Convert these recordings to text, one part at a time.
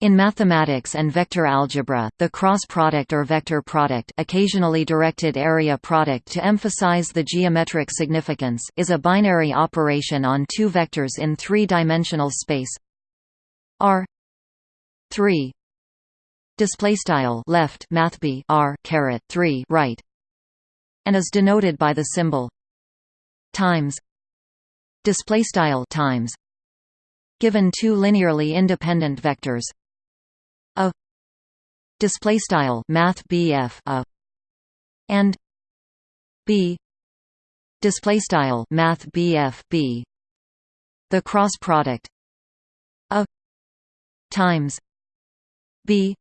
In mathematics and vector algebra, the cross product or vector product occasionally directed area product to emphasize the geometric significance is a binary operation on two vectors in three-dimensional space. R 3 display style left math b r caret 3 right and is denoted by the symbol times display style times given two linearly independent vectors display style math BF a and b display style math BF b the cross product a times b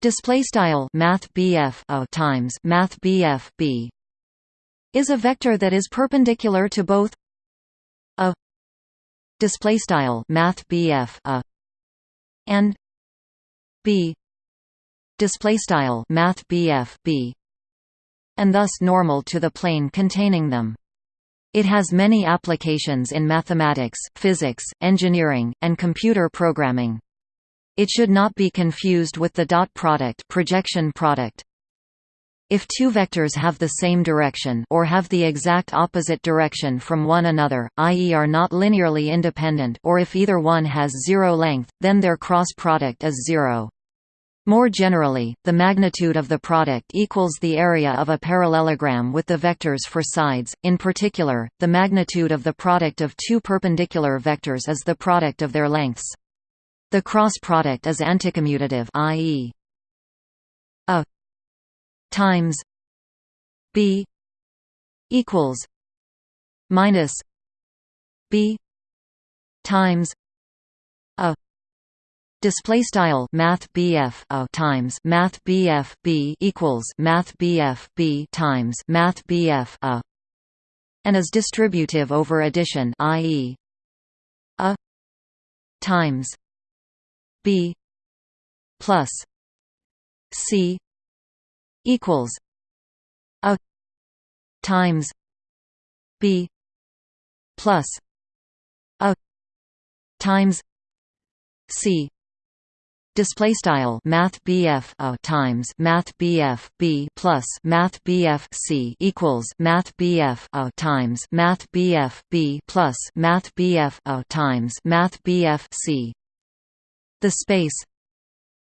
display style math BF a times math BF b is a vector that is perpendicular to both a display style math BF a and b display style math BF b and thus normal to the plane containing them it has many applications in mathematics, physics, engineering, and computer programming. It should not be confused with the dot product projection product. If two vectors have the same direction or have the exact opposite direction from one another, i.e. are not linearly independent or if either one has zero length, then their cross product is zero. More generally, the magnitude of the product equals the area of a parallelogram with the vectors for sides, in particular, the magnitude of the product of two perpendicular vectors is the product of their lengths. The cross product is anticommutative i.e. a times b equals minus b times a display style math BF a uh, times math BF b equals math BF b times math BF a uh, and is distributive over addition i.e. a times b plus c equals a times b plus a times c display style math BF a uh, times math BF b plus math BF c equals math BF a uh, times math BF b plus math BF a uh, times math BF c. The space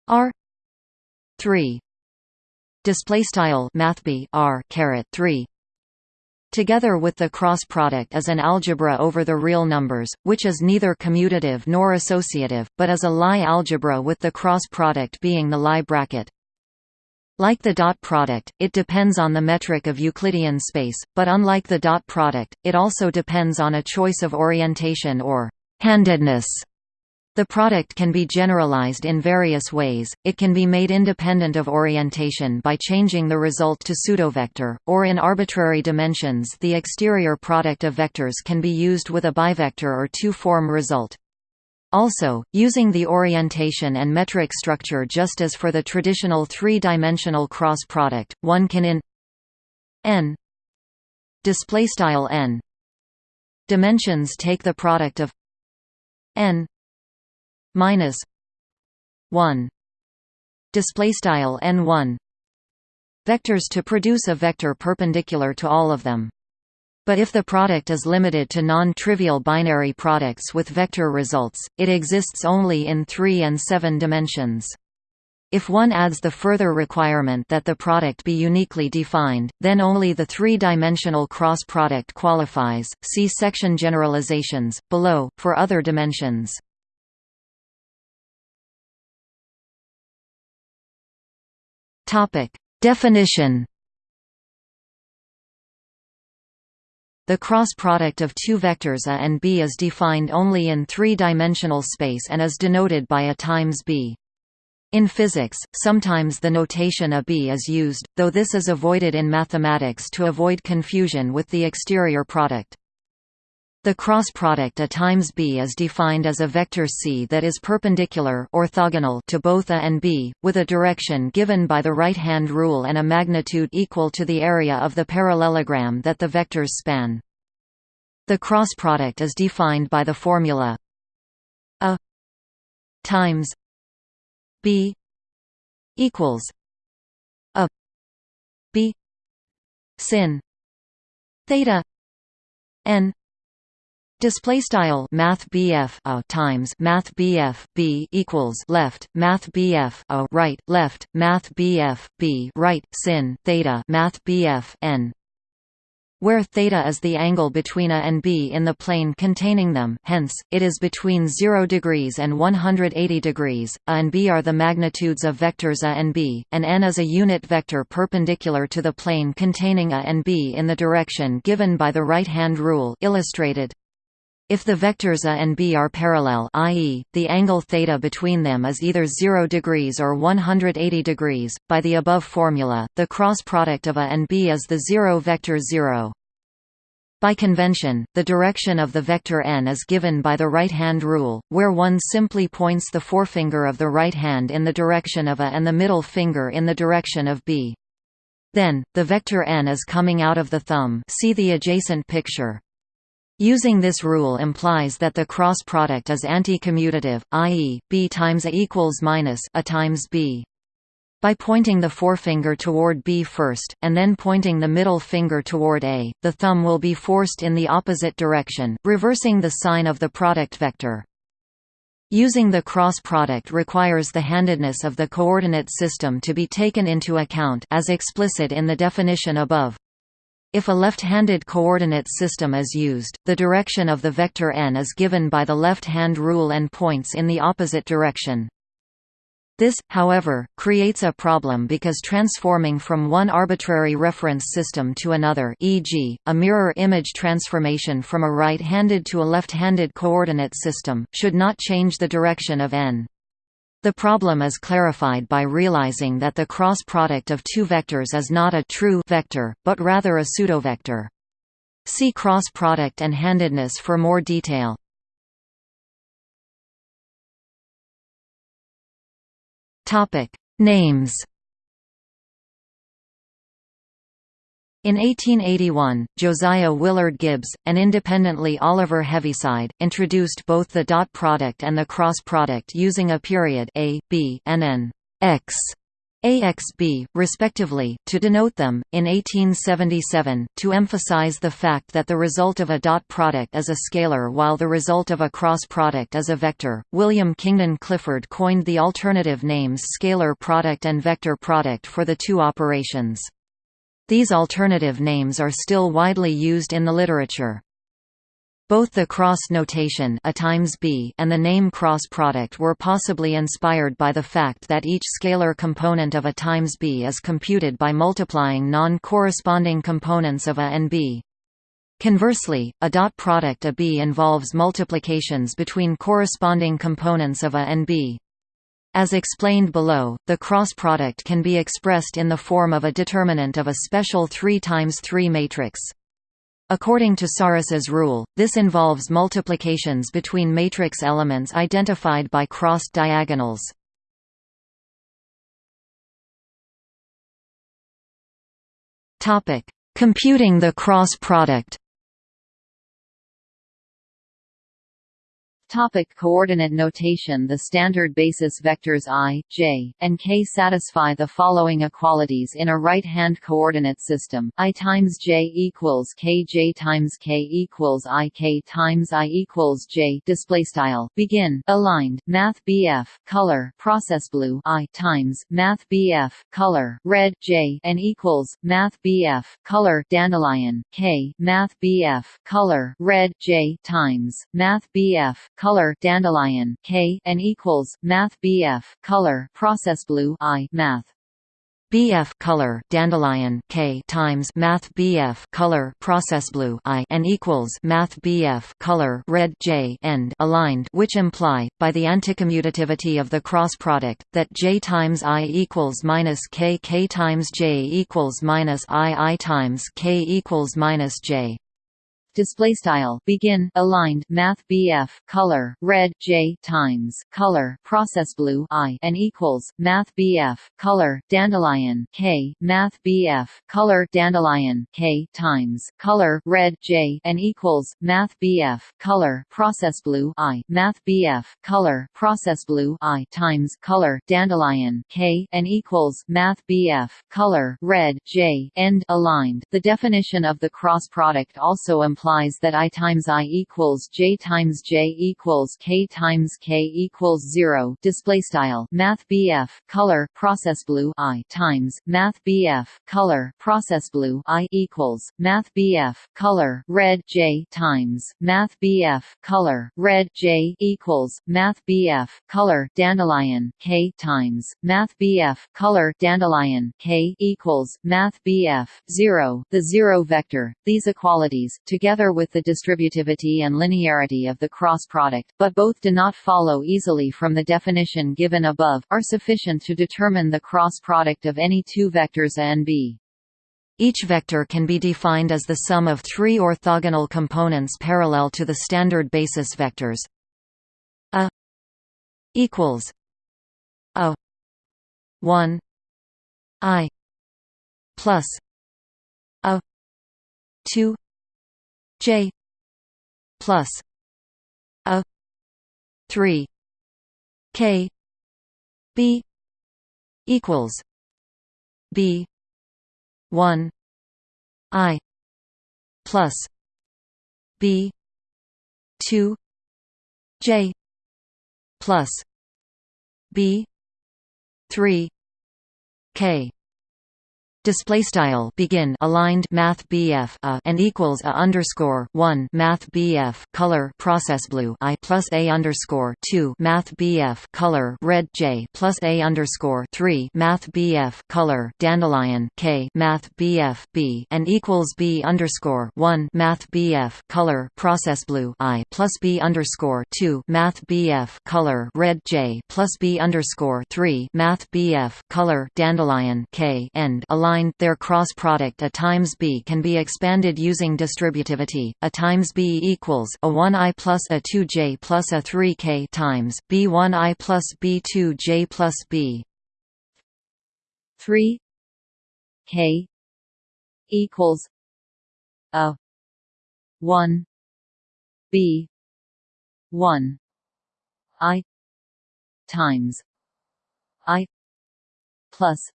R 3 display style mathb r caret 3 together with the cross product as an algebra over the real numbers, which is neither commutative nor associative, but is a Lie algebra with the cross product being the Lie bracket. Like the dot product, it depends on the metric of Euclidean space, but unlike the dot product, it also depends on a choice of orientation or handedness the product can be generalized in various ways, it can be made independent of orientation by changing the result to pseudovector, or in arbitrary dimensions the exterior product of vectors can be used with a bivector or two-form result. Also, using the orientation and metric structure just as for the traditional three-dimensional cross product, one can in n n dimensions take the product of n minus 1 display style n1 vectors to produce a vector perpendicular to all of them but if the product is limited to non-trivial binary products with vector results, it exists only in 3 and 7 dimensions. If one adds the further requirement that the product be uniquely defined, then only the three-dimensional cross product qualifies. See section generalizations below for other dimensions. Topic. Definition The cross product of two vectors A and B is defined only in three-dimensional space and is denoted by A times B. In physics, sometimes the notation AB is used, though this is avoided in mathematics to avoid confusion with the exterior product. The cross product A times B is defined as a vector C that is perpendicular orthogonal to both A and B, with a direction given by the right-hand rule and a magnitude equal to the area of the parallelogram that the vectors span. The cross product is defined by the formula A times b equals a b sin theta n Display style Math BF a times Math BF B equals left Math BF a right left Math BF B right sin theta Math BF N where theta is the angle between a and b in the plane containing them hence, it is between 0 degrees and 180 degrees, a and b are the magnitudes of vectors a and b, and n is a unit vector perpendicular to the plane containing a and b in the direction given by the right-hand rule illustrated. If the vectors a and b are parallel i.e., the angle θ between them is either 0 degrees or 180 degrees, by the above formula, the cross product of a and b is the zero vector 0. By convention, the direction of the vector n is given by the right-hand rule, where one simply points the forefinger of the right hand in the direction of a and the middle finger in the direction of b. Then, the vector n is coming out of the thumb see the adjacent picture. Using this rule implies that the cross product is anti-commutative, i.e., b times a equals minus a times b. By pointing the forefinger toward B first, and then pointing the middle finger toward A, the thumb will be forced in the opposite direction, reversing the sign of the product vector. Using the cross product requires the handedness of the coordinate system to be taken into account as explicit in the definition above. If a left-handed coordinate system is used, the direction of the vector n is given by the left-hand rule and points in the opposite direction. This, however, creates a problem because transforming from one arbitrary reference system to another e.g., a mirror image transformation from a right-handed to a left-handed coordinate system, should not change the direction of n. The problem is clarified by realizing that the cross product of two vectors is not a true vector, but rather a pseudovector. See cross product and handedness for more detail. Topic: Names In 1881, Josiah Willard Gibbs, and independently Oliver Heaviside, introduced both the dot product and the cross product using a period a, b, and an x, AXB, respectively, to denote them. In 1877, to emphasize the fact that the result of a dot product is a scalar while the result of a cross product is a vector, William Kingdon Clifford coined the alternative names scalar product and vector product for the two operations. These alternative names are still widely used in the literature. Both the cross notation a times b and the name cross product were possibly inspired by the fact that each scalar component of a times b is computed by multiplying non-corresponding components of a and b. Conversely, a dot product a b involves multiplications between corresponding components of a and b. As explained below, the cross product can be expressed in the form of a determinant of a special 3 times 3 matrix. According to Sarrus's rule, this involves multiplications between matrix elements identified by crossed diagonals. Computing the cross product Topic coordinate notation The standard basis vectors i, j, and k satisfy the following equalities in a right-hand coordinate system, i times j equals k j times k equals i k times i equals j. Displaystyle begin. Aligned. Math bf color. Process blue. I times. Math bf color. Red. J. And equals. Math bf color. Dandelion. K. Math bf color. Red. J. Times. Math bf color dandelion K and equals math BF color process blue I math. BF color dandelion K times Math BF color process blue I and equals Math BF color red J end aligned which imply by the anticommutativity of the cross product that J times I equals minus K K times J equals minus I I times K equals minus J display style begin aligned math BF color red J times color process blue I and equals math BF color dandelion K math BF color dandelion K times color red J and equals math BF color process blue I math BF color process blue I times color dandelion K and equals math BF color red J end aligned. The definition of the cross product also implies that I times I equals J times J equals K times K equals 0 display style. Math BF color process blue I times math BF color process blue I equals math BF color red J times math BF color red J equals math BF color dandelion K times math BF color dandelion K equals math BF 0 the zero vector. These equalities together with the distributivity and linearity of the cross product but both do not follow easily from the definition given above are sufficient to determine the cross product of any two vectors A and B. Each vector can be defined as the sum of three orthogonal components parallel to the standard basis vectors. A equals a 1 i plus a 2 j plus a 3 k b equals b 1 i plus b 2 j plus b 3 k display style begin aligned math BF a and equals a underscore 1 math BF color process blue I plus a underscore 2 math BF color red J plus a underscore 3 math BF color dandelion K math BF B and equals B underscore 1 math BF color process blue I plus B underscore 2 math BF color red J plus B underscore 3 math BF color dandelion K end their cross product A times B can be expanded using distributivity. A times B equals a 1i plus a 2j plus a 3k times B1i plus B2j plus B 3 k equals a 1 b 1 i times i plus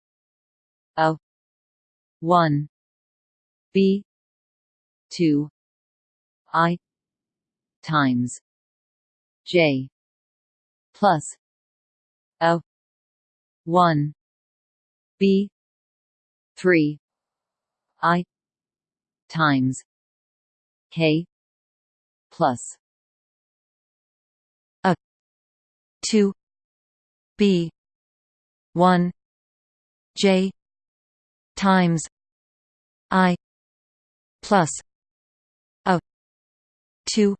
one B two I times J plus a one B three I times K plus a two B one J times I plus a two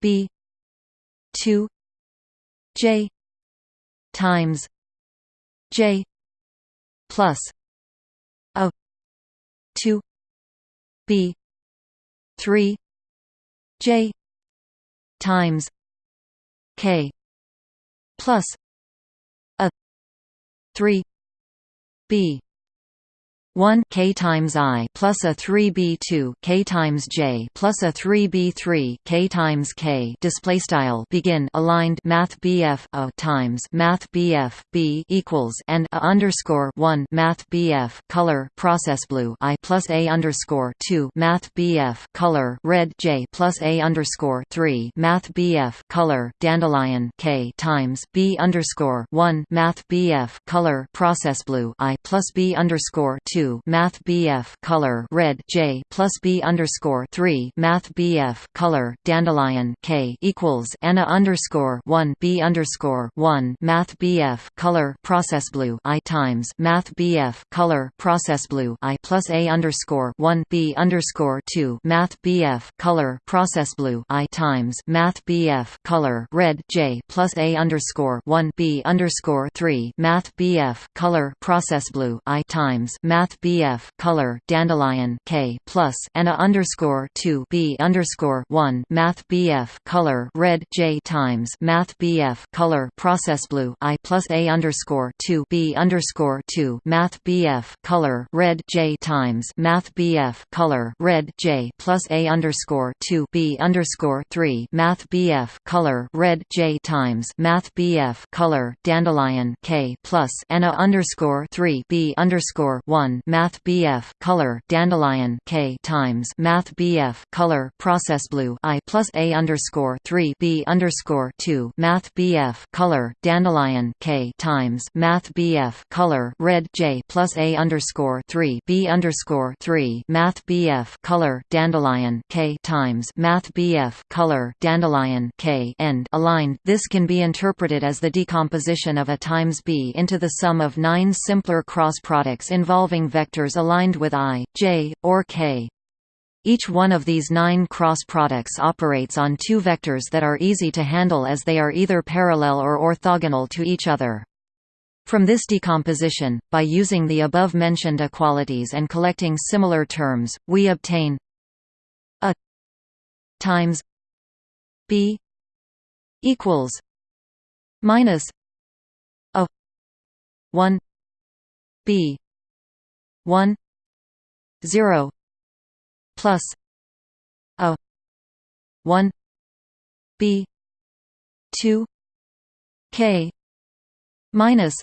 B two J times J plus a two B three J times K plus a three B 1 k times i plus a 3b2 k times j plus a 3b3 k times k. Display style begin aligned math bf a times math bf b equals and a underscore 1 math bf color process blue i plus a underscore 2 math bf color red j plus a underscore 3 math bf color dandelion k times b underscore 1 math bf color process blue i plus b underscore 2 two Math BF color red J plus B underscore three Math BF color dandelion K equals Anna underscore one B underscore one Math BF color process blue I times Math BF color process blue I plus A underscore one B underscore two Math BF color process blue I times Math BF color red J plus A underscore one B underscore three Math BF color process blue I times Math math BF color dandelion K plus and a underscore two B underscore one math BF color red J times math BF color process blue I plus A underscore two B underscore two math BF color red J times math BF color red J plus A underscore two B underscore three math BF color red J times math BF color dandelion K plus and a underscore three B underscore one Math BF color dandelion K times. Math BF color process blue I plus A underscore three B underscore two. Math BF color dandelion K times. Math BF color red J plus A underscore three B underscore three. Math BF color dandelion K times. Math BF color dandelion K end. Aligned. This can be interpreted as the decomposition of a times B into the sum of nine simpler cross products involving vectors aligned with i, j, or k. Each one of these nine cross products operates on two vectors that are easy to handle as they are either parallel or orthogonal to each other. From this decomposition, by using the above-mentioned equalities and collecting similar terms, we obtain a times b equals minus a 1 b 1 0 plus a 1 b 2 k minus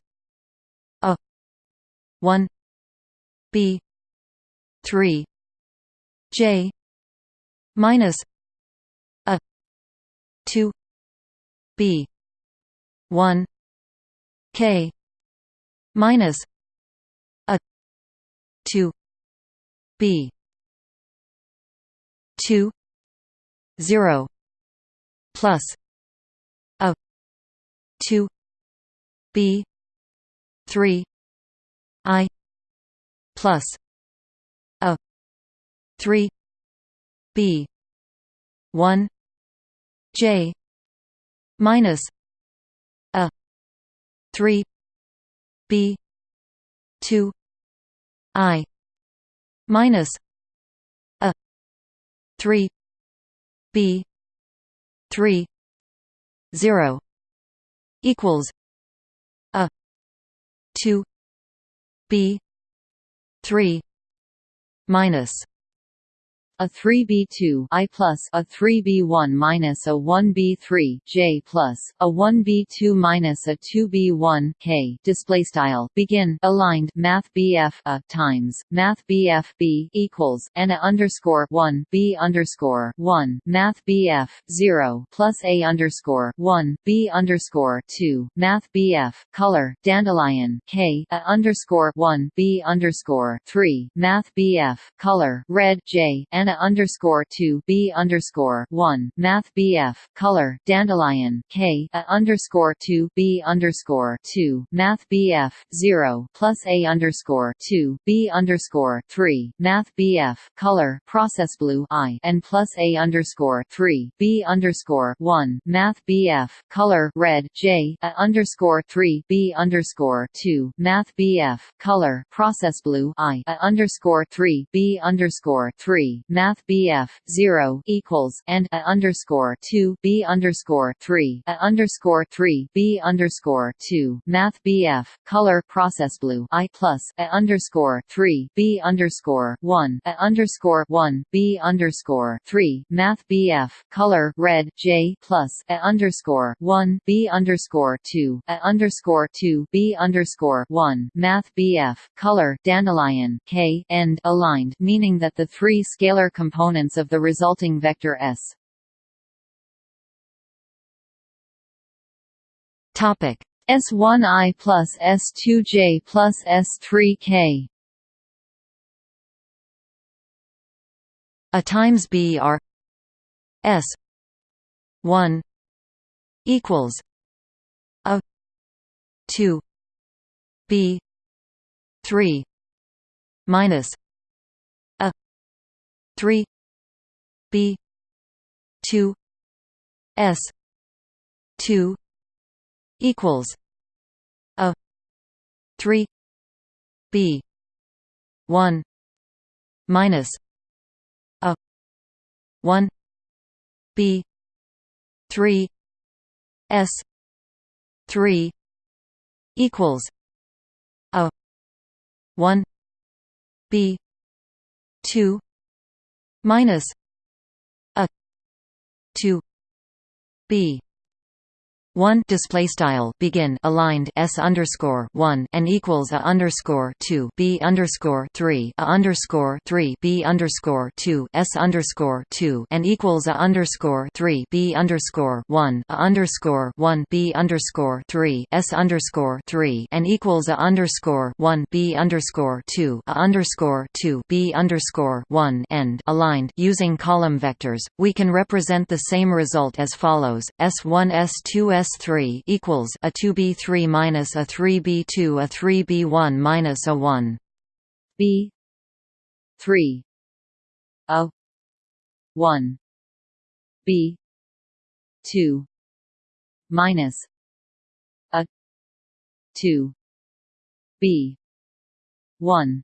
a 1 b 3 j minus a 2 b 1 k minus 2 b 2 0 plus a 2 b 3 i plus a 3 b 1 j minus a 3 b 2 I minus a three B three zero equals a two B three minus a 3b2 i plus a 3b1 minus a 1b3 j plus a 1b2 minus a 2b1 k. Display style begin aligned math bf a times math bf b equals and a underscore 1 b underscore 1 math bf 0 plus a underscore 1 b underscore 2 math bf color dandelion k a underscore 1 b underscore 3 math bf color red j and Anna underscore two B underscore one Math BF color Dandelion K A underscore two B underscore two Math BF zero plus A underscore two B underscore three Math BF color Process Blue I and plus A underscore three B underscore one Math BF color red J A underscore three B underscore two Math BF color Process Blue I A underscore three B underscore three math BF 0 equals and a underscore 2 B underscore 3 a underscore 3 B underscore 2 math BF color process blue I plus a underscore 3 B underscore 1 a underscore 1 B underscore 3 math BF color red J plus a underscore 1 B underscore 2 a underscore 2 B underscore 1 math BF color dandelion K end aligned meaning that the three scalar components of the resulting vector S. Topic S1i plus S2j plus S3k. A times B are S one equals a two B three minus 3 b 2 s 2 equals a 3 b 1 minus a 1 b 3 s 3 equals a 1 b 2 minus a 2 b one display style begin aligned s underscore one and equals a underscore two b underscore three a underscore three b underscore two s underscore two and equals a underscore three b underscore one a underscore one b underscore three s underscore three and equals a underscore one b underscore two a underscore two b underscore one end aligned using column vectors. We can represent the same result as follows: s one s two s S3 equals a 2B3 minus a 3B2 a 3B1 minus a 1 B 3 a 1 B 2 minus a 2 B 1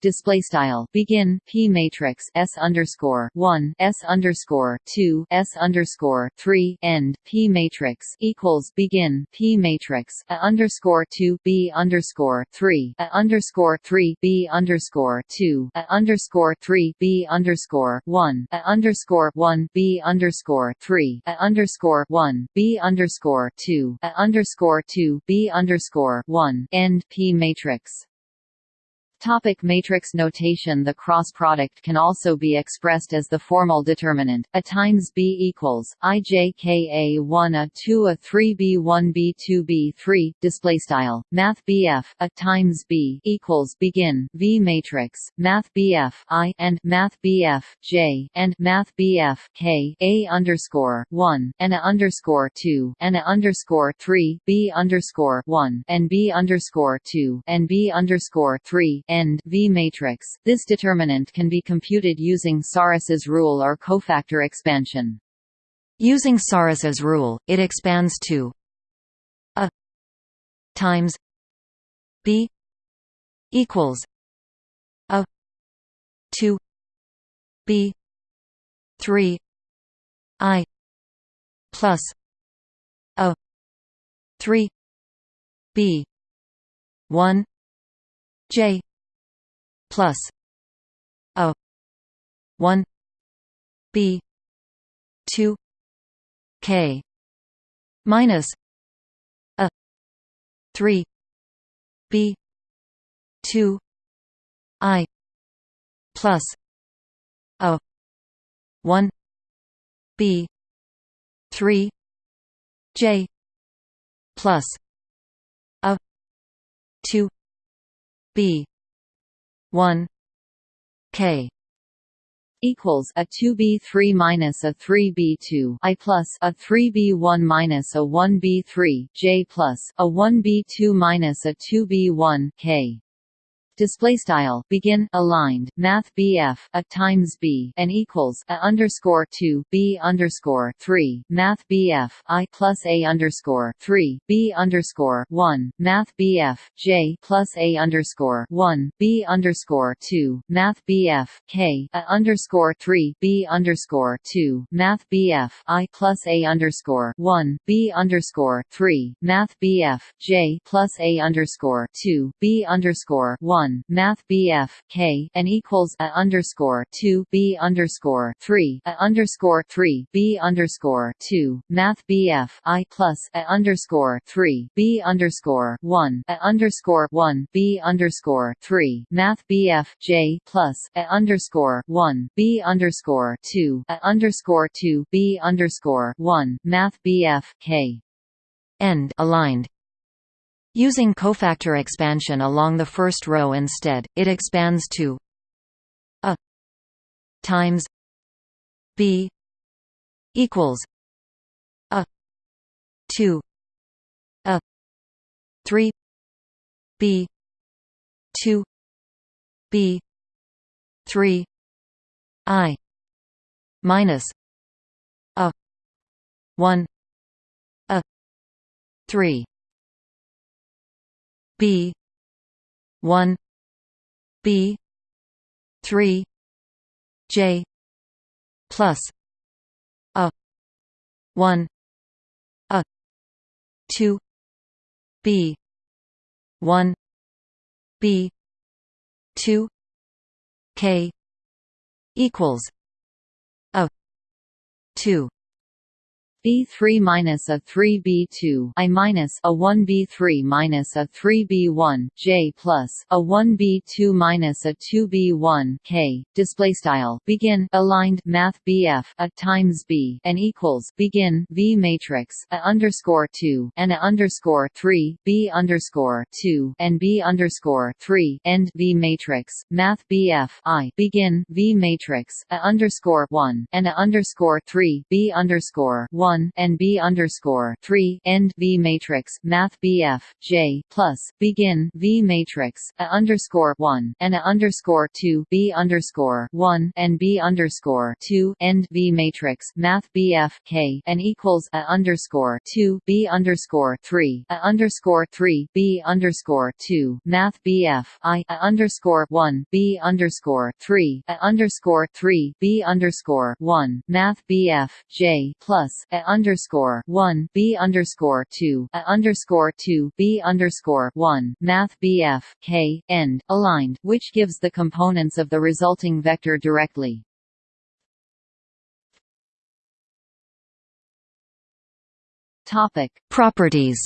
display style. Begin. P matrix. S underscore one. S underscore two. S underscore three. End. P matrix equals begin. P matrix. A underscore two. B underscore three. A underscore three. B underscore two. A underscore three. B underscore one. A underscore one. B underscore three. A underscore one. B underscore two. A underscore two. B underscore one. End. P matrix Topic matrix notation The cross product can also be expressed as the formal determinant. A times b equals i j k a 1 a 2 a 3 b 1 b 2 b 3 display style. Math bf a times b equals begin v matrix. Math bf i and math bf j and math bf k a underscore 1 and a underscore 2 and a underscore 3 b underscore 1 and b underscore 2 and b underscore 3 end V matrix. This determinant can be computed using Sarrus's rule or cofactor expansion. Using Sarrus's rule, it expands to a times b equals a 2 b 3 i plus a 3 b 1 j plus a 1 b 2 k minus a 3 b 2 i plus a 1 b 3 j plus a 2 b 1 k equals a 2b3 minus a 3b2 i plus a 3b1 minus a 1b3 j plus a 1b2 minus a 2b1 k display style begin aligned math BF a times B and equals a underscore 2 B underscore 3 math BF I plus a underscore 3 B underscore 1 math BF J plus a underscore 1 B underscore 2 math BF K a underscore 3 B underscore 2 math BF I plus a underscore 1 B underscore 3 math BF J plus a underscore 2 B underscore 1 one Math BF K and equals a underscore two B underscore three a underscore three B underscore two Math BF I plus a underscore three B underscore one a underscore one B underscore three Math BF J plus a underscore one B underscore two a underscore two B underscore one Math BF K. End aligned Using cofactor expansion along the first row instead, it expands to a times b equals a 2 a 3 b 2 b 3 i minus a 1 a 3 B. one. B. 3 j. plus a. 1 a. 2 b. 1 b. 2 k. equals a. 2 B3 minus a 3 B2 I minus a 1 B3 minus a 3 B1 J plus a 1 B2 minus a 2 B1 K display style begin aligned math BF a times B and equals begin V matrix a underscore 2 and a underscore 3 B underscore 2 and B underscore 3 end V matrix math BF I begin V matrix a underscore 1 and a underscore 3 B underscore 1 1 and B underscore 3 end V matrix Math BF J plus begin V matrix a underscore 1 and a underscore 2 B underscore 1 and B underscore 2 end V matrix Math BF K and equals a underscore 2 B underscore 3 a underscore 3 B underscore 2 Math BF I a underscore 1 B underscore 3 a underscore 3 B underscore 1 Math BF J plus a underscore one B underscore two A underscore two B underscore one Math BF K end aligned, which gives the components of the resulting vector directly. Topic. Properties.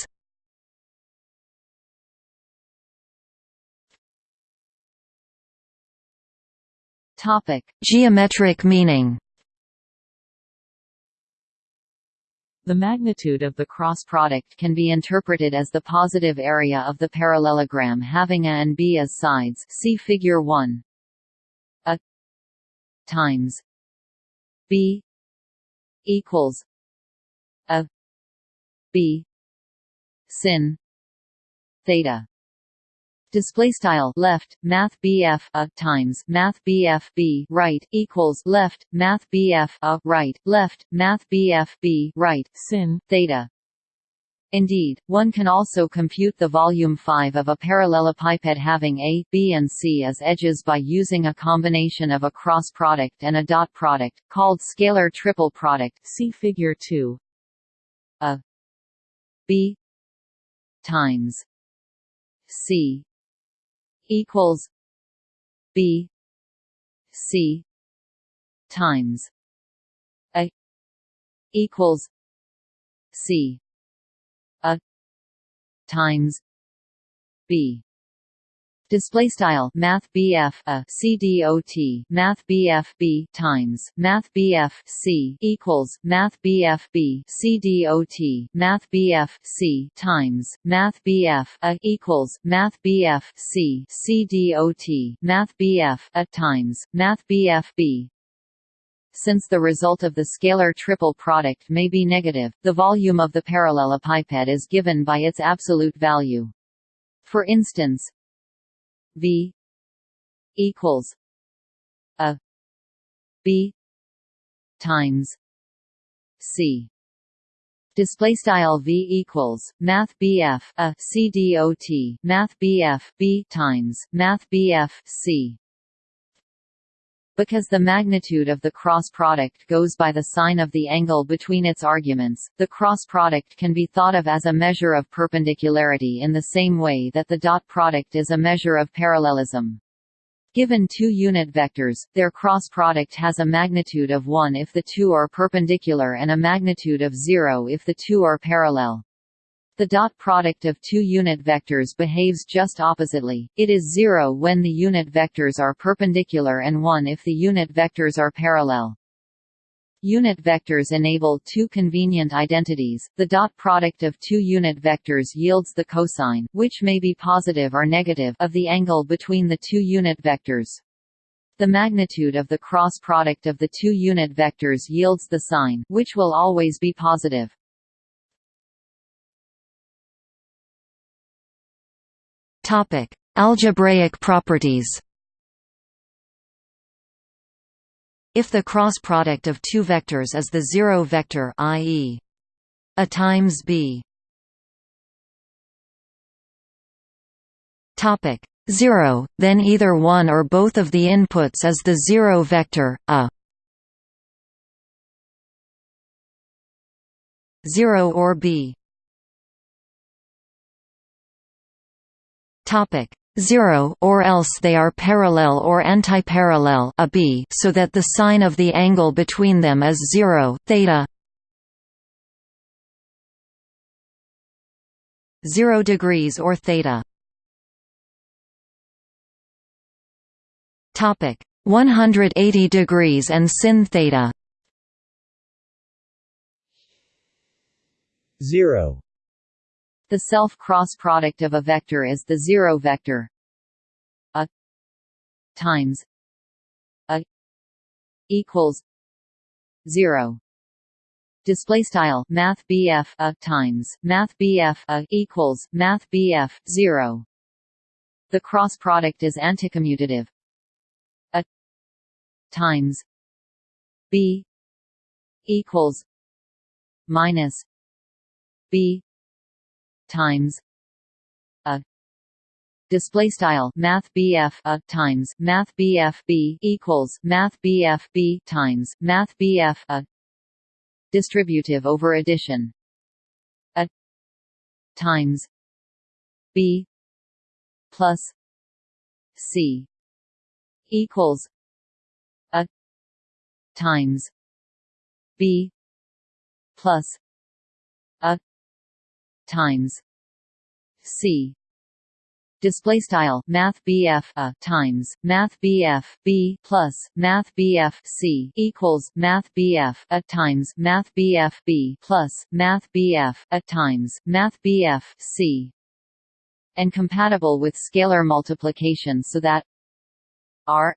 Topic. Geometric meaning The magnitude of the cross product can be interpreted as the positive area of the parallelogram having A and B as sides see figure 1. A times B equals A B sin theta display style left math BF a uh, times math BF B right equals left math BF a uh, right left math BF B right sin theta Indeed, one can also compute the volume 5 of a parallelepiped having A, B and C as edges by using a combination of a cross product and a dot product, called scalar triple product see figure 2. A B times C equals B C times A equals C A times B display style math BF a CDOT math BF B times math BF C equals math BF B CDOT math BF C times math BF a equals math BF C CDOT math BF a times math BF B since the result of the scalar triple product may be negative, the volume of the parallelepiped is given by its absolute value. For instance, V equals a B times C. Display style v equals math bf a c dot math bf b times math bf c because the magnitude of the cross product goes by the sine of the angle between its arguments, the cross product can be thought of as a measure of perpendicularity in the same way that the dot product is a measure of parallelism. Given two unit vectors, their cross product has a magnitude of 1 if the two are perpendicular and a magnitude of 0 if the two are parallel. The dot product of two unit vectors behaves just oppositely, it is zero when the unit vectors are perpendicular and 1 if the unit vectors are parallel. Unit vectors enable two convenient identities. The dot product of two unit vectors yields the cosine, which may be positive or negative, of the angle between the two unit vectors. The magnitude of the cross product of the two unit vectors yields the sine, which will always be positive. Topic: Algebraic properties. If the cross product of two vectors is the zero vector i.e. a times b. Topic: 0, then either one or both of the inputs is the zero vector, a 0 or b topic. 0 or else they are parallel or antiparallel a b so that the sine of the angle between them is 0 theta. 0 degrees or theta. Topic. 180 degrees and sin theta. 0 the self-cross product of a vector is the zero vector. A times a equals 0 display style math BF a times math BF a equals math BF 0 the cross product is anticommutative. A times b equals minus b times. A. Display style math BF a times math BF B equals math BF B times math BF a. Distributive over addition. A. Times B plus C equals a times B plus times C. Display style math BF a uh, times math BF B plus math BF C equals math BF a uh, times math BF B plus math BF a uh, times math BF C. And compatible with scalar multiplication so that R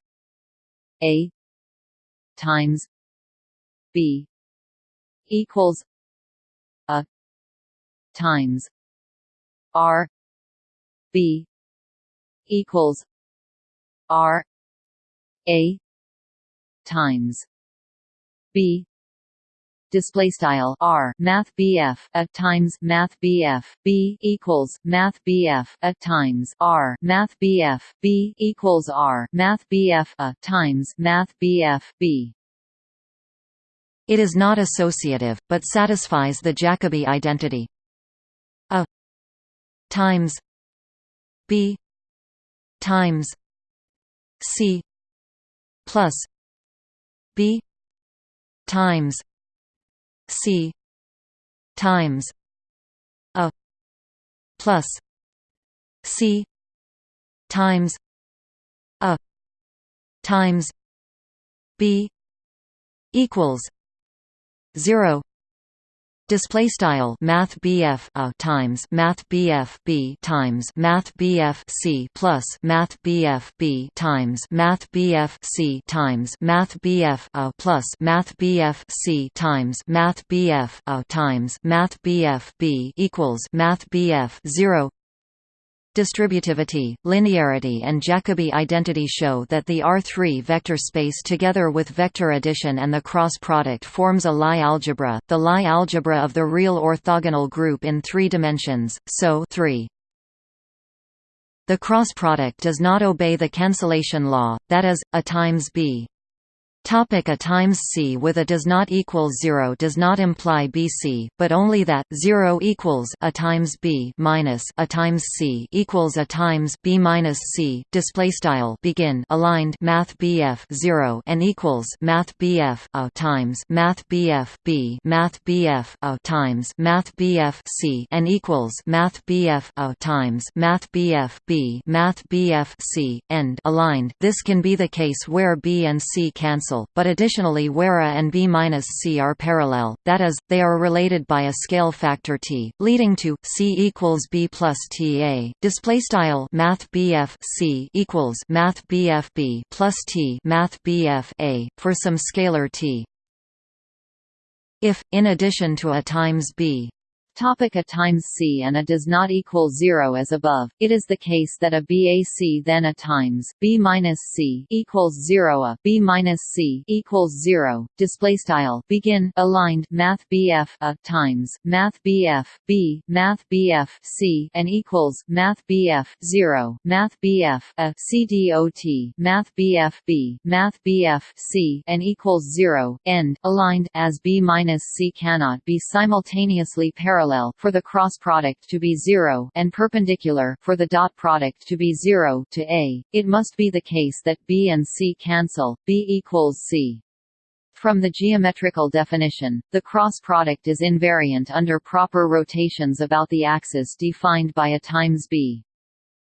a times B equals times R B equals R A times B display style R. Math BF at times math BF B equals math BF at times R. Math BF B equals R. Math BF a times math BF B. It is not associative, but satisfies the Jacobi identity. a times b times c plus b times c times a plus c times a times b equals 0 display style math BF a times math BF B times math BF C plus math BF B times math BF C times math BF a plus math BF C times math BF a times math BF B equals math BF 0 Distributivity, linearity and Jacobi identity show that the R3 vector space together with vector addition and the cross product forms a Lie algebra, the Lie algebra of the real orthogonal group in three dimensions, so 3. The cross product does not obey the cancellation law, that is, a times b. Topic a times c with a does not equal 0 does not imply bc, but only that 0 equals a times b minus a times c equals a times b minus c. Display style begin aligned math bf 0 and equals math bf a times math bf b math bf a times math bf c and equals math bf a times math bf b math bf c end aligned. This can be the case where b and c cancel but additionally where A and B-C are parallel, that is, they are related by a scale factor t, leading to C equals B plus Ta. Display style Math BF C equals Math BF B plus T Math BF A for some scalar t. If, in addition to A times B Topic a times c and a does not equal 0 as above. It is the case that a BAC then a times b minus c equals 0 a b minus c equals 0. Display style. Begin. Aligned. Math BF a times math BF b. Math BF c and equals math BF 0 math BF a c dot math BF b. Math BF c and equals 0 end. Aligned. As b minus c cannot be simultaneously parallel parallel for the cross product to be 0 and perpendicular for the dot product to be 0 to A, it must be the case that B and C cancel, B equals C. From the geometrical definition, the cross product is invariant under proper rotations about the axis defined by a times b.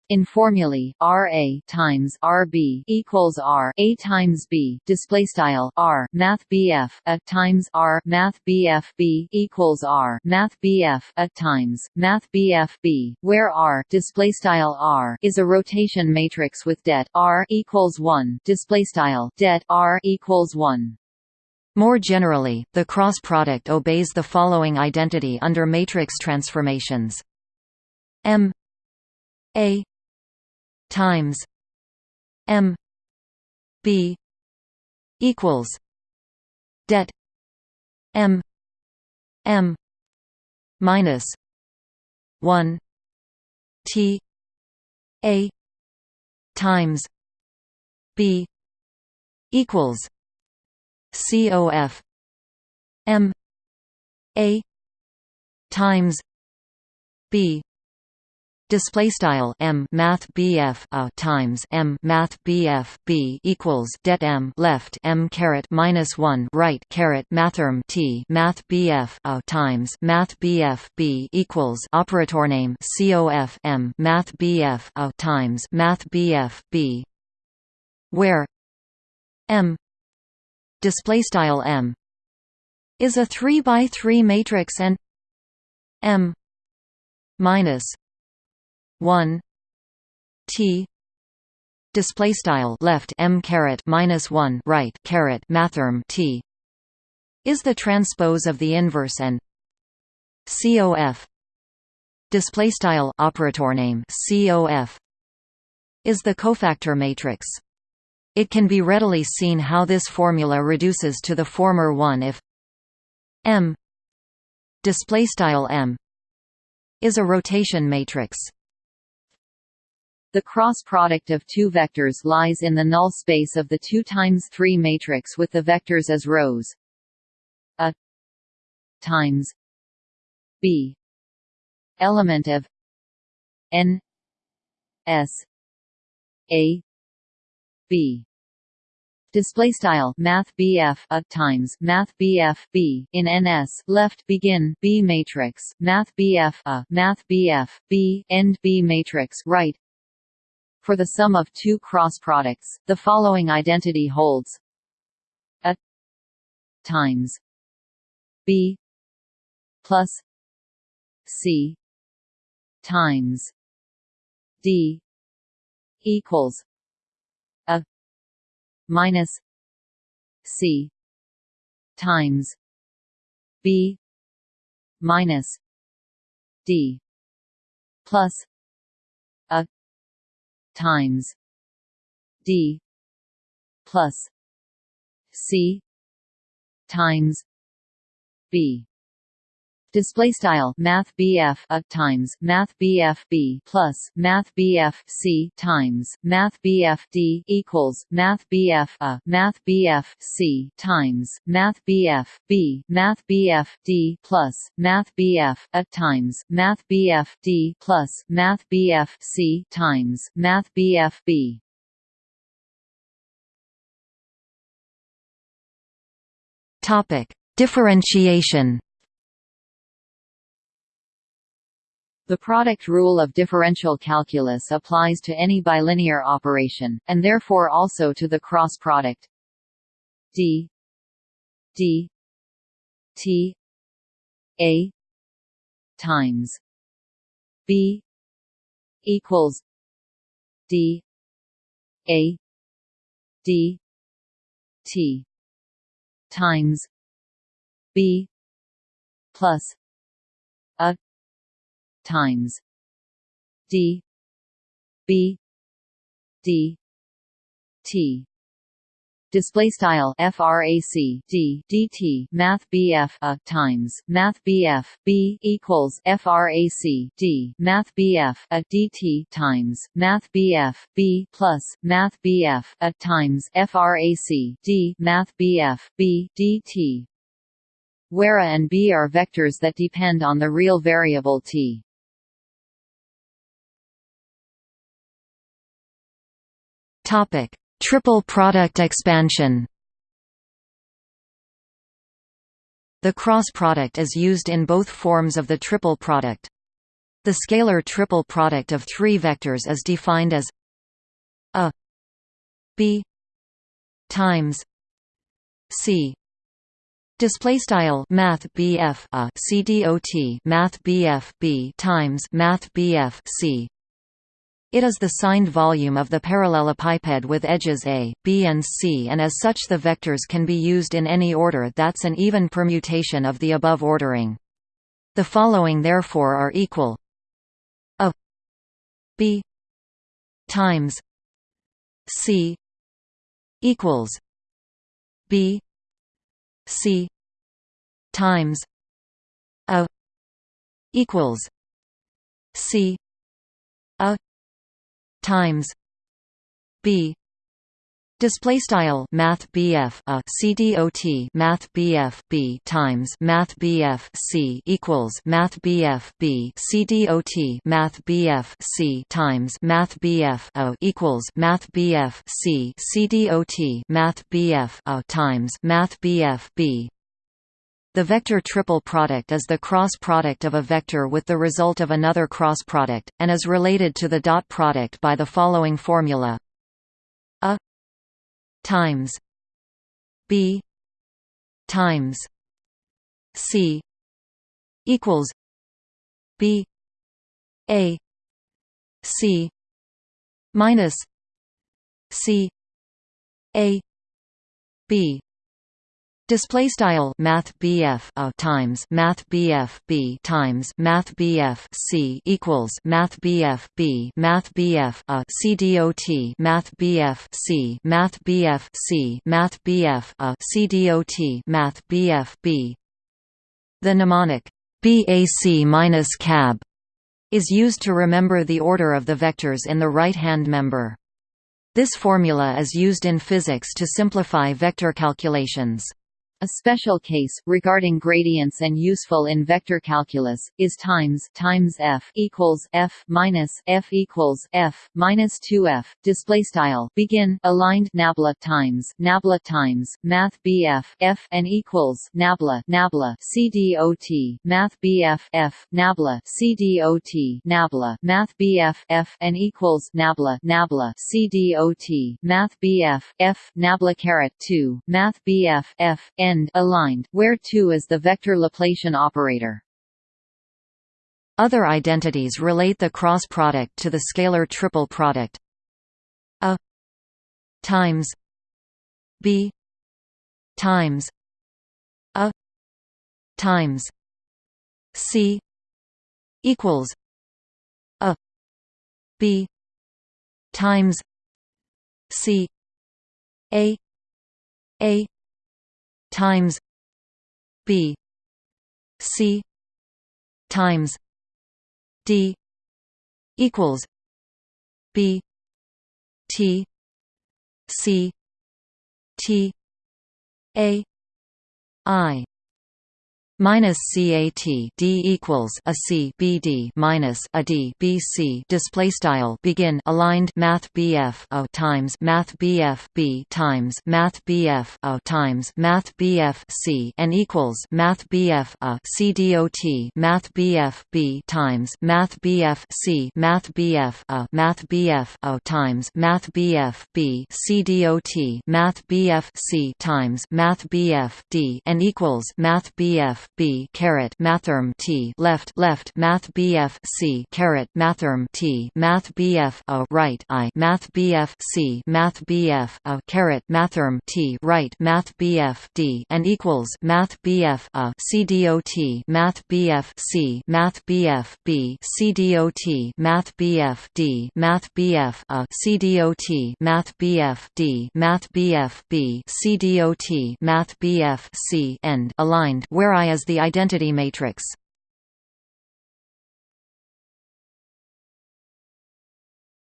In formulae, Ra times Rb equals R A times B display style R Math BF a times R Math BF B equals R Math BF a times Math BF B, where R display style R is a rotation matrix with det R equals one display style det R equals one. More generally, the cross product obeys the following identity under matrix transformations: M A times M B equals det M M minus one T A times B equals COF M A times B display style m math bf a times m math bf b equals det m left m caret minus 1 right caret mathrm t math bf a times math bf b equals operator name cof m math bf a times math bf b where m display style m is a 3 by 3 matrix and m minus 1 t display style left m caret minus 1 right caret mathrm t. Is the transpose of the inverse and cof display style operator name cof is the cofactor matrix? It can be readily seen how this formula reduces to the former one if m display style m is a rotation matrix the cross product of two vectors lies in the null space of the 2 times 3 matrix with the vectors as rows. A times b element of n s a b display style math BF a times math BF B in NS left begin B matrix math BF a math BF B end B matrix right for the sum of two cross products, the following identity holds a times b plus c times d equals a minus c times b minus d plus times. D plus C times B display style math BF a times math BF B plus math BF C times math BF D equals math BF a math BF C times math BF B math BF D plus math BF a times math BF D plus math BF C times math BF B Topic differentiation The product rule of differential calculus applies to any bilinear operation, and therefore also to the cross product. D. D. T. A. times b equals d. A. D. T. times b plus times. D. B. D. T. Display style frac d dt math bf a times math bf b equals frac d math bf a dt times math bf b plus math bf a times frac d math bf b dt where a and b are vectors that depend on the real variable t topic. Triple product expansion The cross product is used in both forms of the triple product. The scalar triple product of three vectors is defined as a b times c. Display style math bf a c dot math bf b times math bf c it is the signed volume of the parallelepiped with edges A, B and C and as such the vectors can be used in any order that's an even permutation of the above ordering. The following therefore are equal a b times c equals b c times a equals c a times b. Display style math BF a CDOT math BF B times math BF C equals math BF B CDOT math BF C times math BF O equals math BF C CDOT math BF O times math BF B the vector triple product is the cross product of a vector with the result of another cross product, and is related to the dot product by the following formula. A times b times c equals b a c minus c a b Display style Math BF a uh, times Math BF B times Math BF C equals Math BF B Math BF a uh, C dot Math BF C Math BF C Math BF a uh, C dot Math BF B The mnemonic BAC minus cab is used to remember the order of the vectors in the right-hand member. This formula is used in physics to simplify vector calculations. A special case, regarding gradients and useful in vector calculus, is times times f equals f minus f equals f minus 2f. Display style. Begin. Aligned. Nabla. Times. Nabla. Times. Math. Bf f. And equals nabla. Nabla. C dot math. Bf f. Nabla. C dot nabla. Math. Bf f. And equals nabla. Nabla. C dot math. Bf f. Nabla. Caret. 2 math. Bf f end aligned, where 2 is the vector Laplacian operator. Other identities relate the cross product to the scalar triple product a times b times a times c equals a b times c a a times B C times D equals B T C T A I minus CAT D equals a C B D minus a D B C display style begin aligned Math BF O times Math BF B times Math BF O times Math BF C and equals Math BF A C dot Math BF B times Math BF C Math BF A Math BF O times Math BF B C dot Math BF C times Math BF D and equals Math BF b caret mathrm t left left math bf c caret mathrm t math bf a right i math bf c math bf a caret mathrm t right math bf d and equals math bf a c dot math bf c math bf b c dot math bf d math bf a c dot math bf d math bf b c dot math bf c end aligned where i is the identity matrix.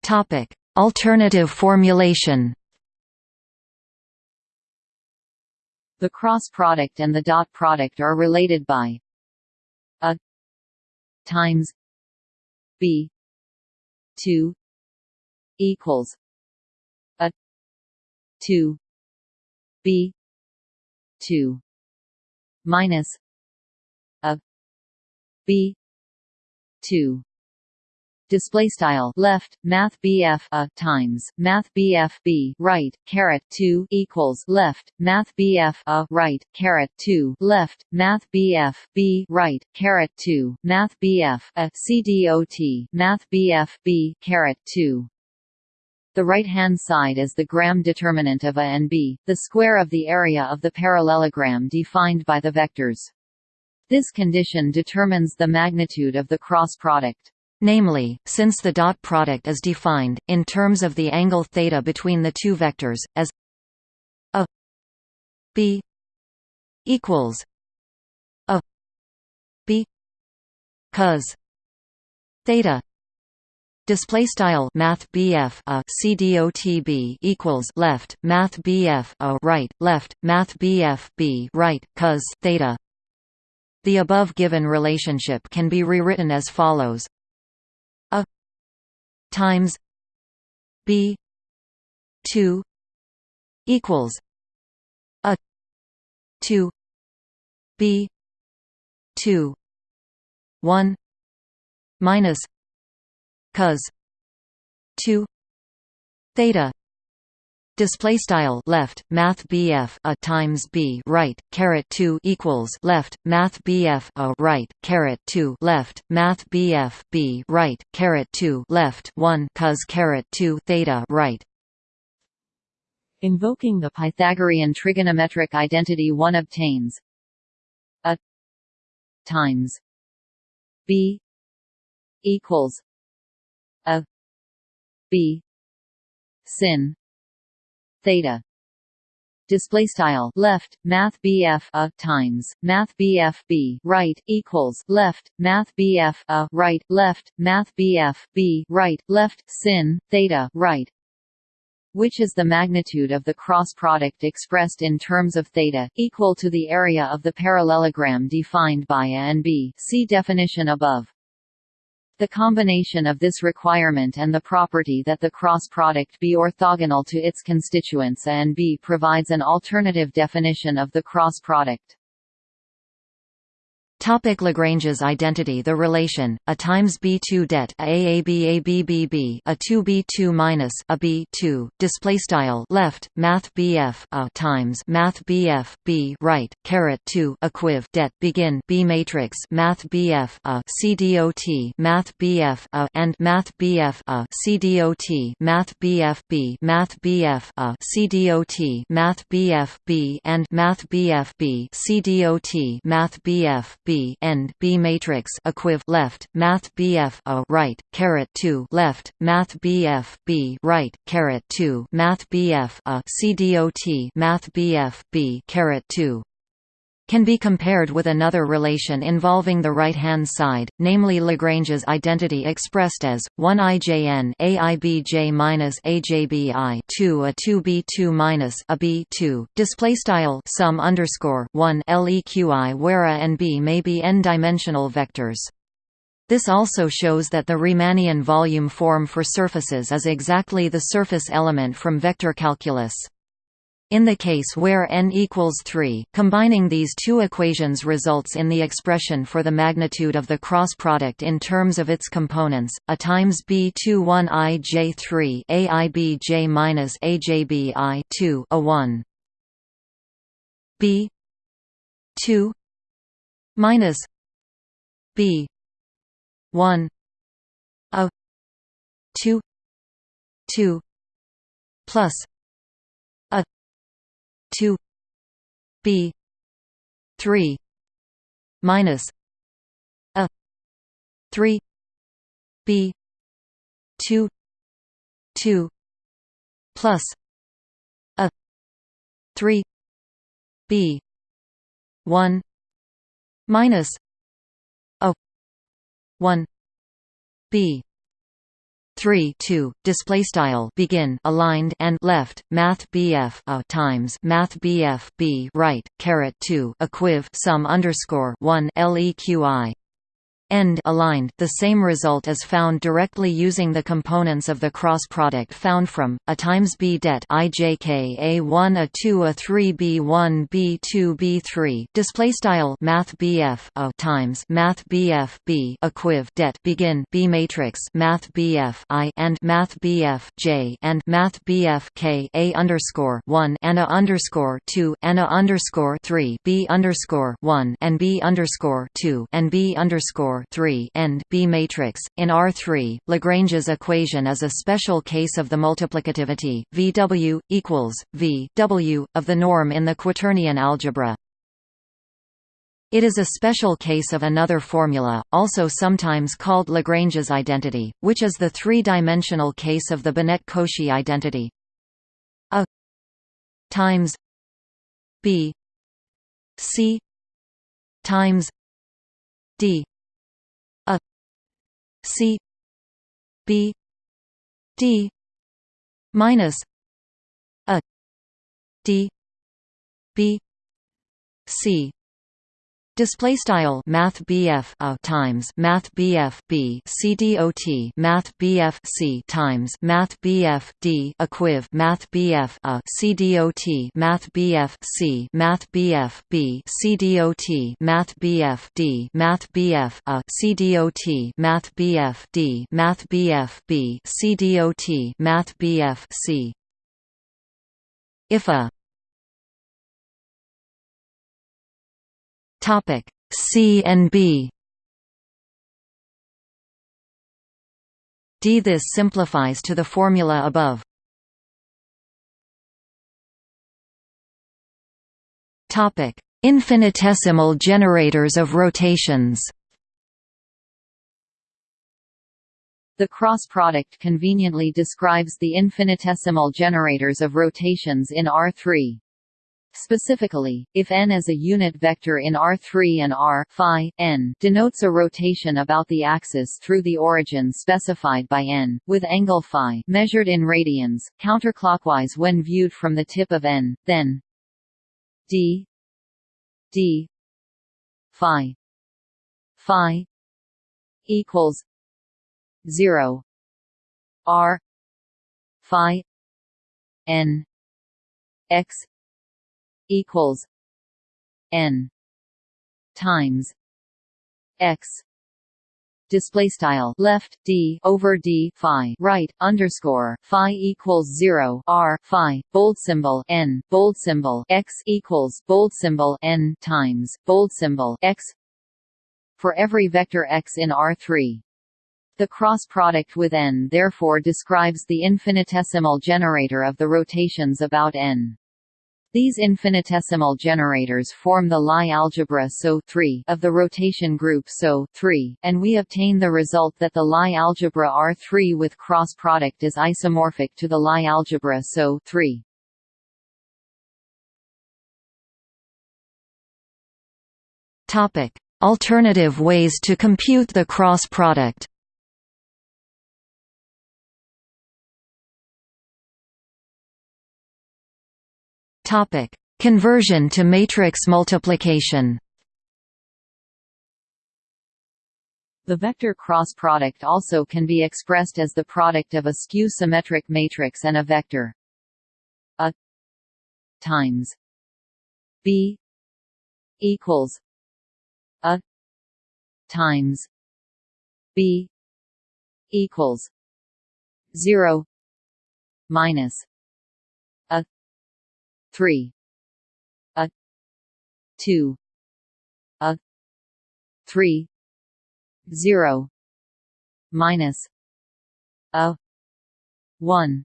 Topic. Alternative formulation. The cross product and the dot product are related by a times b 2 equals a 2 b 2 minus b. 2 display style left math BF a times math BF B right caret 2 equals left math BF a right caret 2 left math BF B right caret 2 math BF a CDOT math BF B caret 2 the right-hand side is the gram determinant of A and B, the square of the area of the parallelogram defined by the vectors. This condition determines the magnitude of the cross product. Namely, since the dot product is defined, in terms of the angle theta between the two vectors, as a b equals a b cos theta display style math BF a CDOTB equals left math BF a right left math BF B right cos theta the above given relationship can be rewritten as follows. A times b 2 equals a 2 b 2 1 minus cos 2 theta display style left math BF a times B right caret 2 equals left math BF a right caret 2 left math BF B right caret 2 left 1 cos caret 2 theta right. Invoking the Pythagorean trigonometric identity one obtains a times B equals a B sin theta. Display style left math BF a times math BF B right equals left math BF a right left math BF B right left sin theta right. Which is the magnitude of the cross product expressed in terms of theta equal to the area of the parallelogram defined by A and B? See definition above the combination of this requirement and the property that the cross product be orthogonal to its constituents A and B provides an alternative definition of the cross product. Topic Lagrange's identity The relation a times b2 det a a b a b b b a 2 b2 minus a b2 display style left math bf a times math bf b right caret 2 equiv det begin b matrix math bf a c dot math bf a and math bf a c dot math bf b math bf a c dot math bf b and math bf b c dot math bf b B end B matrix equiv left Math BF a right caret two left Math BF B right caret two Math BF a CDOT Math BF B caret two can be compared with another relation involving the right-hand side, namely Lagrange's identity expressed as 1 ijn aibj minus ajbi 2 a 2b2 minus a b2 display style sum underscore 1 leqi where a and b may be n-dimensional vectors. This also shows that the Riemannian volume form for surfaces is exactly the surface element from vector calculus. In the case where n equals 3, combining these two equations results in the expression for the magnitude of the cross product in terms of its components, a times b21 i j3 aib j minus ajb i 2 a 1 b 2 minus b 1 a 2 2 plus 2 b 3 minus a 3 b 2 2 plus a 3 b 1 minus a 1 b 3 2 display style begin aligned and left math bf a uh, times math bf b right caret 2 equiv sum underscore 1 leqi end aligned the same result is found directly using the components of the cross product found from a times b det ijk a1 a2 a3 b1 b2 b3 display style math bf a times math bf b equiv det begin b matrix math bf i and math bf j and math bf k a underscore 1 and a underscore 2 and a underscore 3 b underscore 1 and b underscore 2 and b underscore 3 end B matrix. In R3, Lagrange's equation is a special case of the multiplicativity VW equals V W of the norm in the quaternion algebra. It is a special case of another formula, also sometimes called Lagrange's identity, which is the three-dimensional case of the Binet-Cauchy identity. A times B C times D C B D minus a D B C Display style Math BF a times Math BF B C D O T Math BF C times Math BF D equiv Math BF a C D O T Math BF C Math BF B C D O T Math BF D Math BF a C D O T Math BF D Math BF B C D O T Math BF C if a Topic C and B D. This simplifies to the formula above. Topic: Infinitesimal generators of rotations. The cross product conveniently describes the infinitesimal generators of rotations in R3. Specifically, if n is a unit vector in R3 and R phi, n denotes a rotation about the axis through the origin specified by n, with angle phi measured in radians, counterclockwise when viewed from the tip of n, then d d phi phi equals 0 r phi n x equals n times x. Display style left d over d phi right underscore phi equals 0 r phi bold symbol n bold symbol x equals bold symbol n times bold symbol x. For every vector x in R3 the cross product with n therefore describes the infinitesimal generator of the rotations about n these infinitesimal generators form the Lie algebra SO of the rotation group SO and we obtain the result that the Lie algebra R3 with cross product is isomorphic to the Lie algebra SO Topic: Alternative ways to compute the cross product. Topic: Conversion to matrix multiplication. The vector cross product also can be expressed as the product of a skew-symmetric matrix and a vector a times b equals a times b equals 0 minus 3 a 2 a 3 0 minus a 1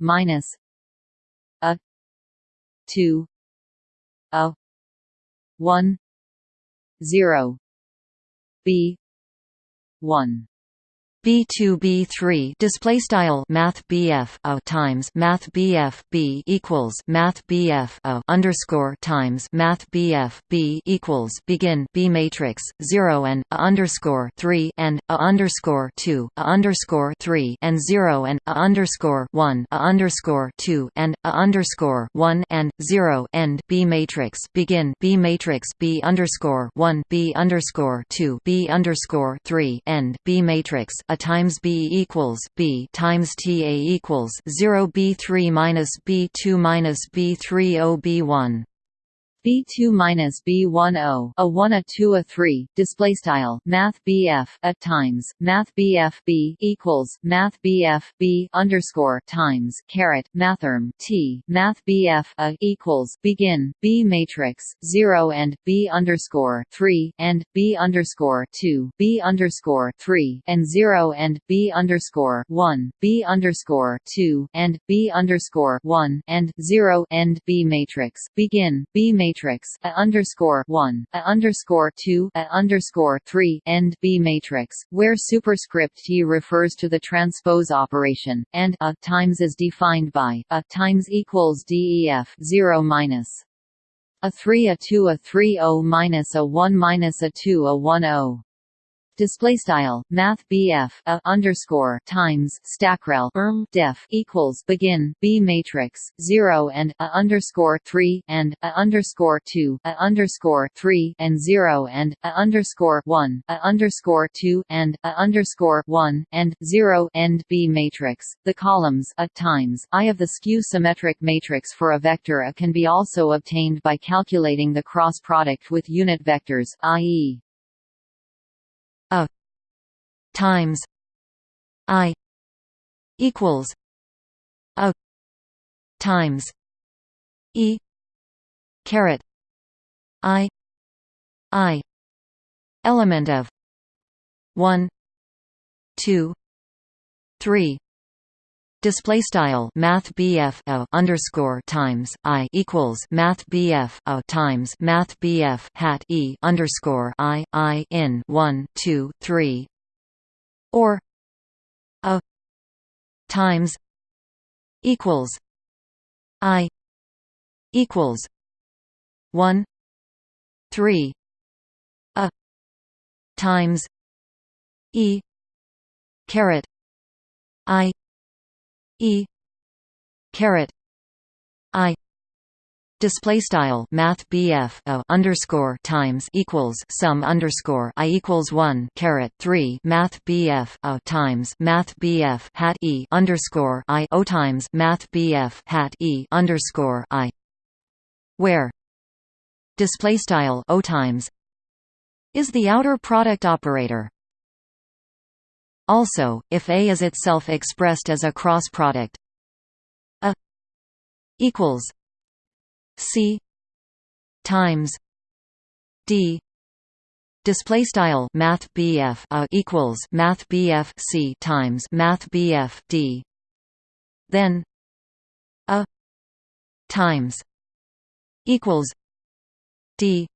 minus a 2 a 1 0 b 1 B2B3 display style math BF a times math BF B equals math BF a underscore times math BF B equals begin B matrix 0 and a underscore 3 and a underscore 2 a underscore 3 and 0 and a underscore 1 a underscore 2 and a underscore 1 and 0 end B matrix begin B matrix B underscore 1 B underscore 2 B underscore 3 end B matrix a times b equals b times ta equals 0 b3 minus b2 minus b3 o b1 B2 minus B10 a 1 a 2 a 3 display style Math BF at times Math BF B equals Math BF B underscore times caret Mathrm T Math BF a equals begin B matrix 0 and B underscore 3 and B underscore 2 B underscore 3 and 0 and B underscore 1 B underscore 2 and B underscore 1 and 0 end B matrix begin B matrix matrix a underscore one a underscore two a underscore three end B matrix, where superscript T refers to the transpose operation, and a times is defined by a times equals DEF zero minus a three a two a three o minus a one minus a two a one o display style math BF a underscore times stackrel erm def equals begin B matrix 0 and a underscore 3 and a underscore 2 a underscore 3 and 0 and a underscore 1 a underscore 2 and a underscore 1 and 0 end B matrix the columns a times I of the skew symmetric matrix for a vector A can be also obtained by calculating the cross product with unit vectors i.e times i equals a times e caret i i element of 1 2 3 Display style Math BF a underscore times I equals Math BF a times Math BF hat E underscore I I in one two three or a times equals I equals one three a times E caret I E caret I display style math BF a underscore times equals sum underscore I equals one caret three math BF a times math BF hat E underscore I O times math BF hat E underscore I where display style O times is the outer product operator. Also, if A is itself expressed as a cross product, A equals C times D display style math BF a equals math BF C times math BF D. Then a times equals D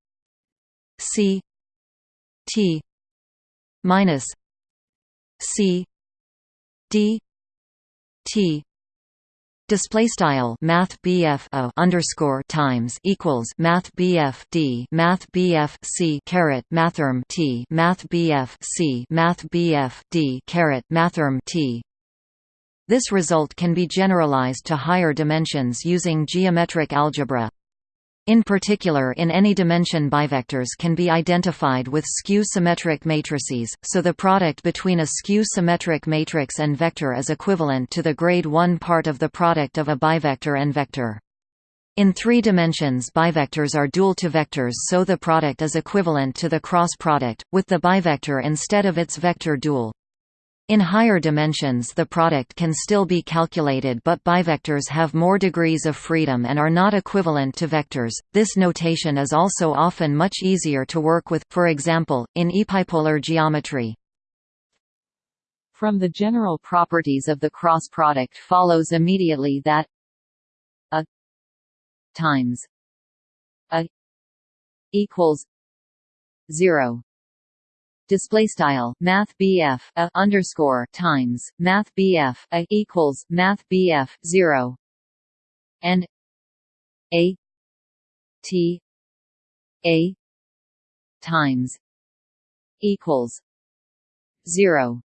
C T minus C D T display style math BF a underscore times equals math BF D math BF C caret mathrm T math BF C math BF D caret mathrm T. This result can be generalized to higher dimensions using geometric algebra in particular in any dimension bivectors can be identified with skew-symmetric matrices, so the product between a skew-symmetric matrix and vector is equivalent to the grade 1 part of the product of a bivector and vector. In three dimensions bivectors are dual to vectors so the product is equivalent to the cross product, with the bivector instead of its vector dual. In higher dimensions the product can still be calculated but bivectors have more degrees of freedom and are not equivalent to vectors. This notation is also often much easier to work with, for example, in epipolar geometry. From the general properties of the cross product follows immediately that a times a equals 0 display style math BF a underscore times math BF a equals math BF 0 and a T a times equals 0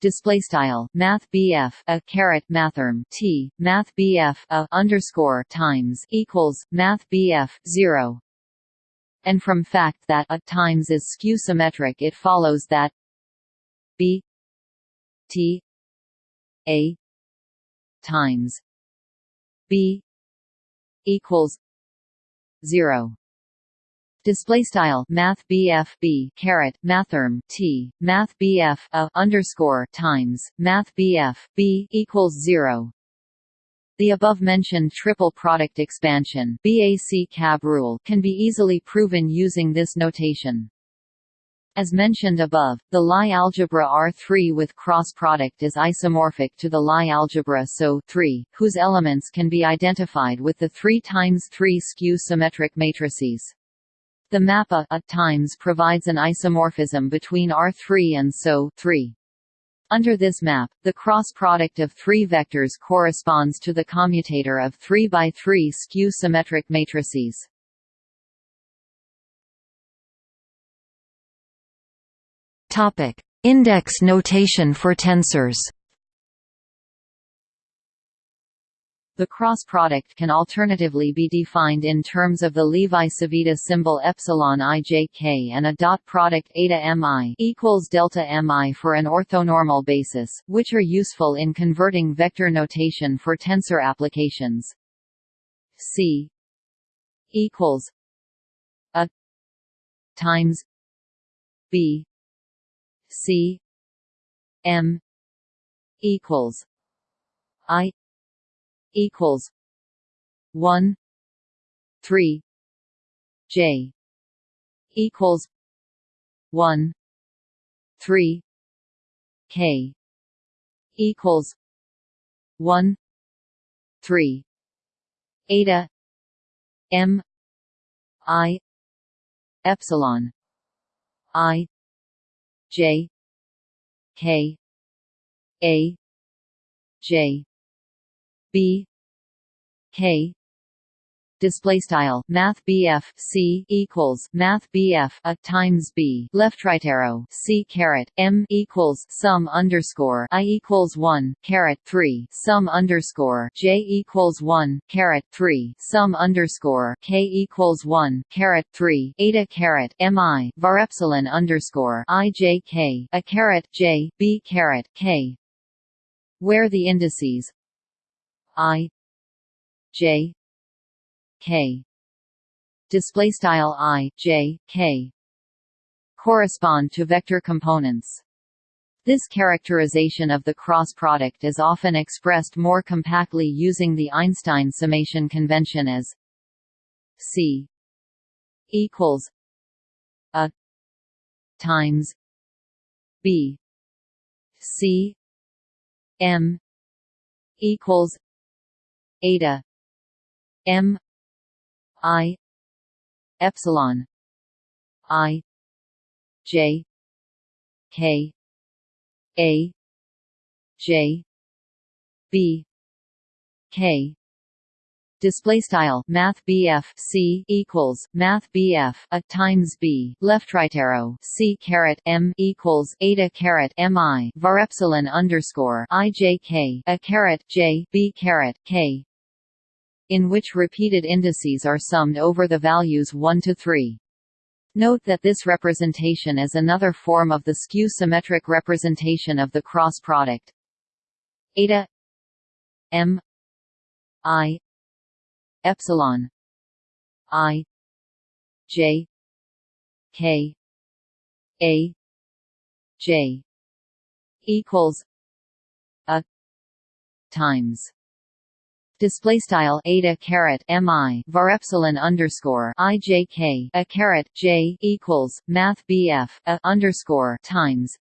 display style math BF a caret mathrm T math BF a underscore times equals math BF 0 and from fact that a times is skew symmetric it follows that b t a times b equals 0 display style math BF B caret mathrm T math BF a underscore times math BF B equals 0 the above-mentioned triple product expansion BAC cab rule can be easily proven using this notation. As mentioned above, the Lie algebra R3 with cross product is isomorphic to the Lie algebra SO 3, whose elements can be identified with the 3 times 3 skew symmetric matrices. The map A, A times provides an isomorphism between R3 and SO 3. Under this map, the cross product of three vectors corresponds to the commutator of 3 by 3 skew-symmetric matrices. Topic: Index notation for tensors. The cross product can alternatively be defined in terms of the Levi-Civita symbol epsilon ijk and a dot product eta mi equals delta mi for an orthonormal basis, which are useful in converting vector notation for tensor applications. C equals a times b c m equals i equals one three J equals one three K equals one three eta M I epsilon I J K A J B. K. Display style math BF C equals math BF a times B. Left right arrow C caret M equals sum underscore I equals one caret three sum underscore J equals one caret three sum underscore K equals one caret three eta caret MI var epsilon underscore I J K a caret J B caret K. Where the indices I J K display style I J K correspond to vector components. This characterization of the cross product is often expressed more compactly using the Einstein summation convention as C equals a times B C M equals eta. M. I. Epsilon. I. J. K. A. J. B. K. Display style math BF C equals math BF a times B. Left right arrow C caret M equals eta caret MI var epsilon underscore IJK a caret J B caret K in which repeated indices are summed over the values 1 to 3. Note that this representation is another form of the skew-symmetric representation of the cross product. Eta M I epsilon i j k a j equals a times display style eta caret mi var epsilon underscore i j k a caret j equals math bf a underscore times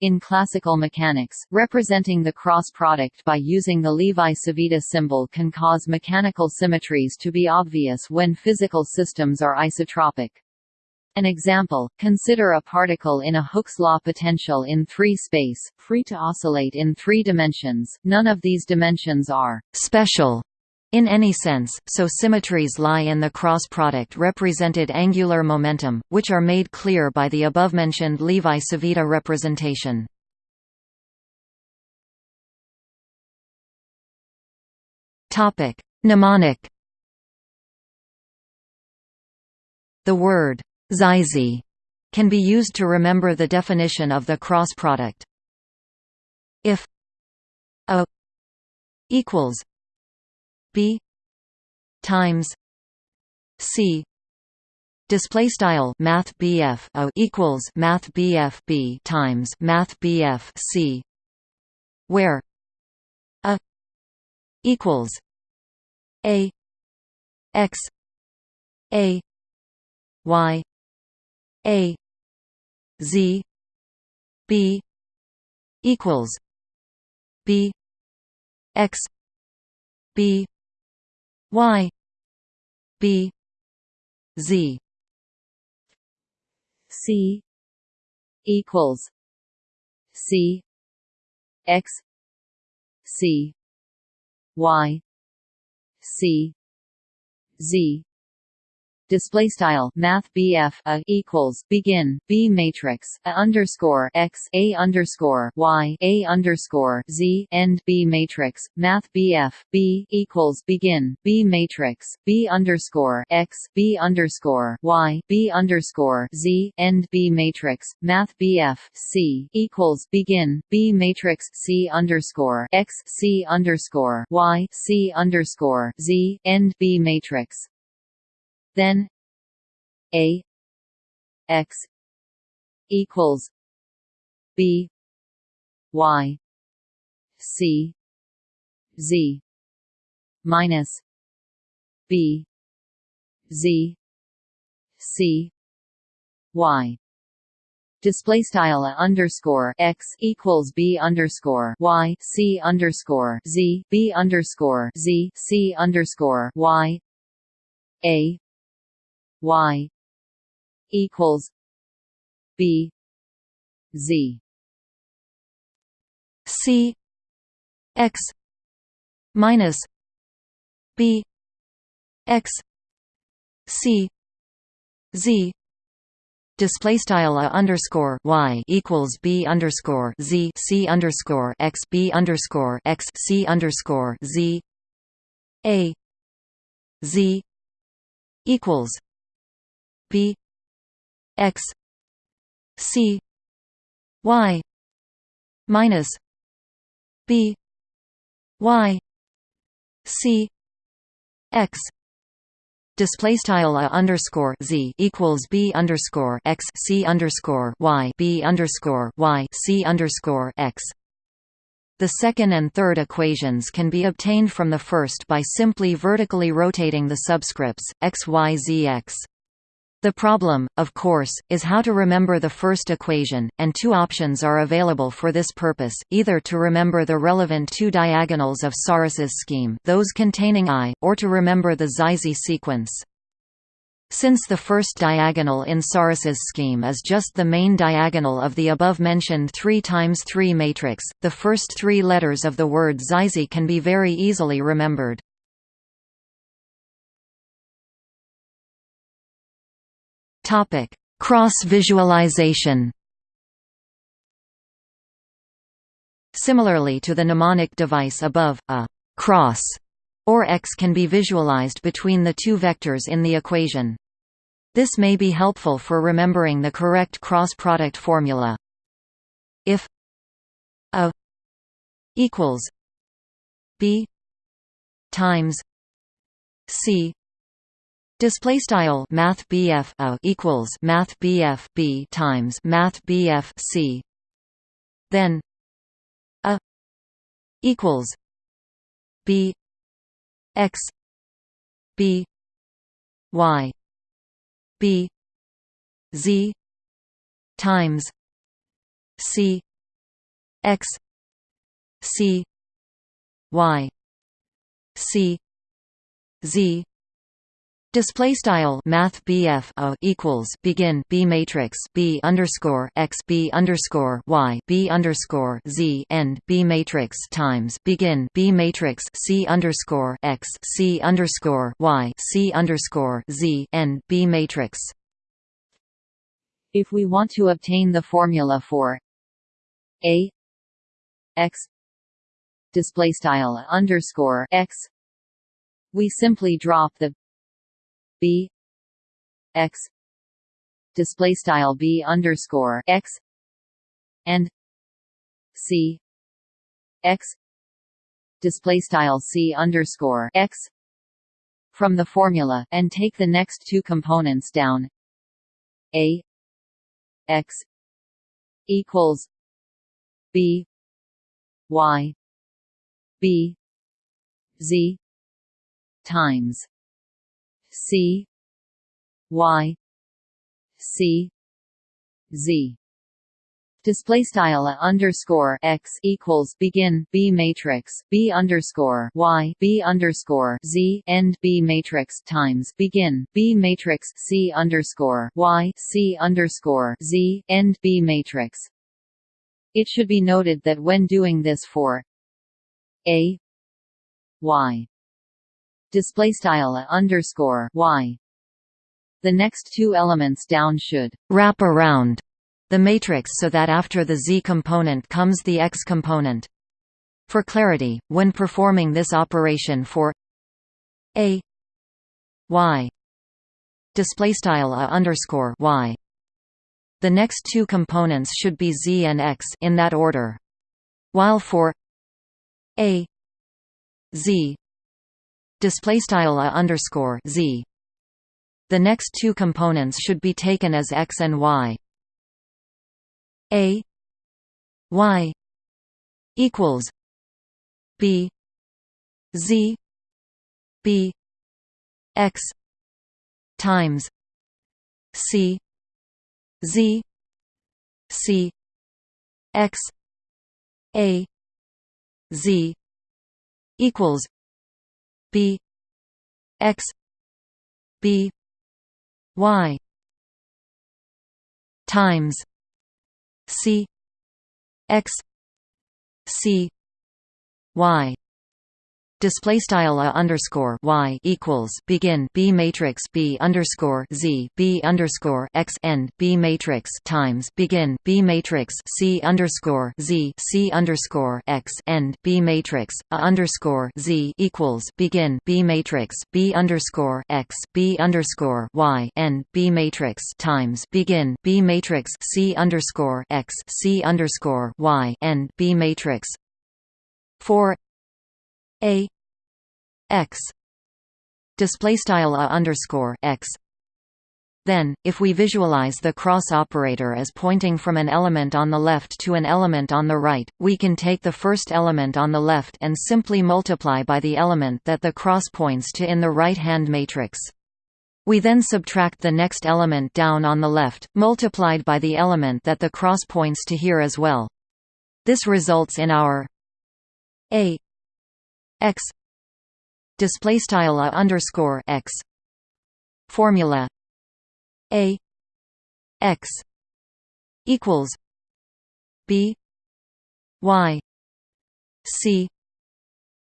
in classical mechanics, representing the cross product by using the Levi-Civita symbol can cause mechanical symmetries to be obvious when physical systems are isotropic. An example, consider a particle in a Hooke's law potential in 3 space, free to oscillate in 3 dimensions. None of these dimensions are special in any sense, so symmetries lie in the cross product represented angular momentum, which are made clear by the above-mentioned Levi-Civita representation. Mnemonic The word «XYZZY» can be used to remember the definition of the cross product. If a equals b times c display style math BF o equals math BF B times math BF C where a equals a x a y a z b equals b x b y b z. C equals c x c y c z display style math BF a equals begin B matrix a underscore x a underscore y a underscore z end B matrix math BF B equals begin B matrix B underscore x B underscore y B underscore z end B matrix math BF C equals begin B matrix C underscore x C underscore y C underscore z end B matrix then a x equals b y c z minus b z c y. Display style underscore x equals b underscore y c underscore z b underscore z c underscore y. A y equals b z. C x minus b x c z. Display style a underscore y equals b underscore z c underscore x b underscore x c underscore z. A z equals b x c y minus b y c x display style a underscore z equals b underscore x c underscore y b underscore y c underscore x. The second and third equations can be obtained from the first by simply vertically rotating the subscripts x y z x. The problem, of course, is how to remember the first equation, and two options are available for this purpose, either to remember the relevant two diagonals of Sarrus's scheme those containing i, or to remember the XYZZY sequence. Since the first diagonal in Sarrus's scheme is just the main diagonal of the above-mentioned 3 times 3 matrix, the first three letters of the word XYZZY can be very easily remembered. Topic: Cross visualization. Similarly to the mnemonic device above, a cross or x can be visualized between the two vectors in the equation. This may be helpful for remembering the correct cross-product formula. If a equals b times c Display style Math BF a equals Math BF B times Math BF C. Then a equals b x b y b z times c x c y c z Display style Math BF a equals begin B matrix B underscore x B underscore Y B underscore Z end B matrix times begin B matrix C underscore x C underscore Y C underscore Z end B matrix. If we want to obtain the formula for A x display style underscore x, we simply drop the b. X. Display style b underscore x. And c. X. Display style c underscore x. From the formula and take the next two components down. A. X. Equals b. Y. B. Z. Times C Y C Z display style underscore x equals begin b matrix b underscore y b underscore z end b matrix times begin b matrix c underscore y c underscore z end b matrix. It should be noted that when doing this for a y display style underscore y. The next two elements down should wrap around the matrix so that after the z component comes the x component. For clarity, when performing this operation for a y display style underscore y, the next two components should be z and x in that order, while for a z display style a underscore z. The next two components should be taken as x and y. A y equals b z b x times c z c x a z equals b x b y times c x c y display style a underscore y equals begin b matrix b underscore z b underscore x end b matrix times begin b matrix c underscore z c underscore x end b matrix a underscore z equals begin b matrix b underscore x b underscore y end b matrix times begin b matrix c underscore x c underscore y end b matrix. For a x display style a underscore x then, if we visualize the cross operator as pointing from an element on the left to an element on the right, we can take the first element on the left and simply multiply by the element that the cross points to in the right-hand matrix. We then subtract the next element down on the left, multiplied by the element that the cross points to here as well. This results in our a x display style a underscore x formula a x equals b y c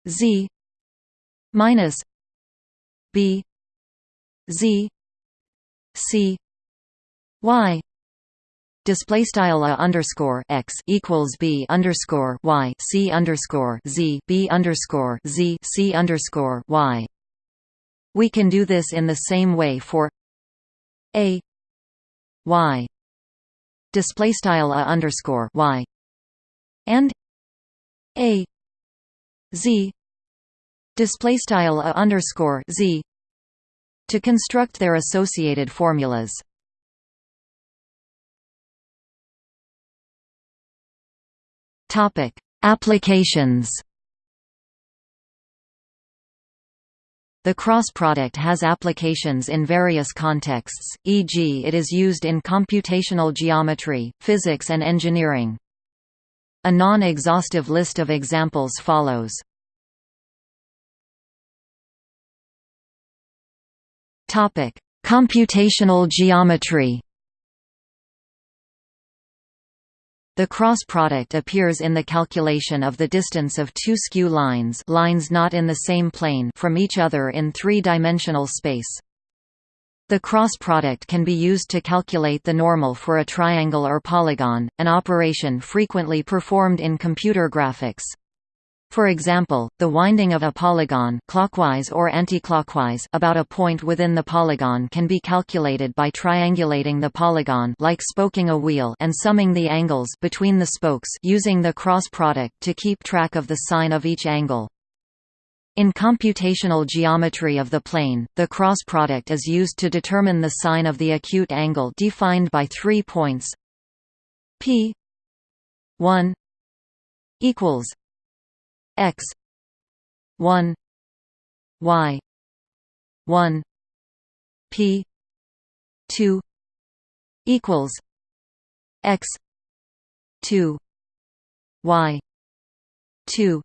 z minus b z c y display style a underscore x equals b underscore y c underscore z b underscore z c underscore y. We can do this in the same way for a y display style a underscore y and a z display style a underscore z to construct their associated formulas. Topic: Applications. The cross product has applications in various contexts, e.g. it is used in computational geometry, physics and engineering. A non-exhaustive list of examples follows. Computational geometry The cross product appears in the calculation of the distance of two skew lines lines not in the same plane from each other in three-dimensional space. The cross product can be used to calculate the normal for a triangle or polygon, an operation frequently performed in computer graphics. For example, the winding of a polygon clockwise or anticlockwise about a point within the polygon can be calculated by triangulating the polygon like spoking a wheel and summing the angles between the spokes using the cross product to keep track of the sign of each angle. In computational geometry of the plane, the cross product is used to determine the sign of the acute angle defined by three points p 1 equals x. 1 y. 1 p. 2 equals x. 2 y. 2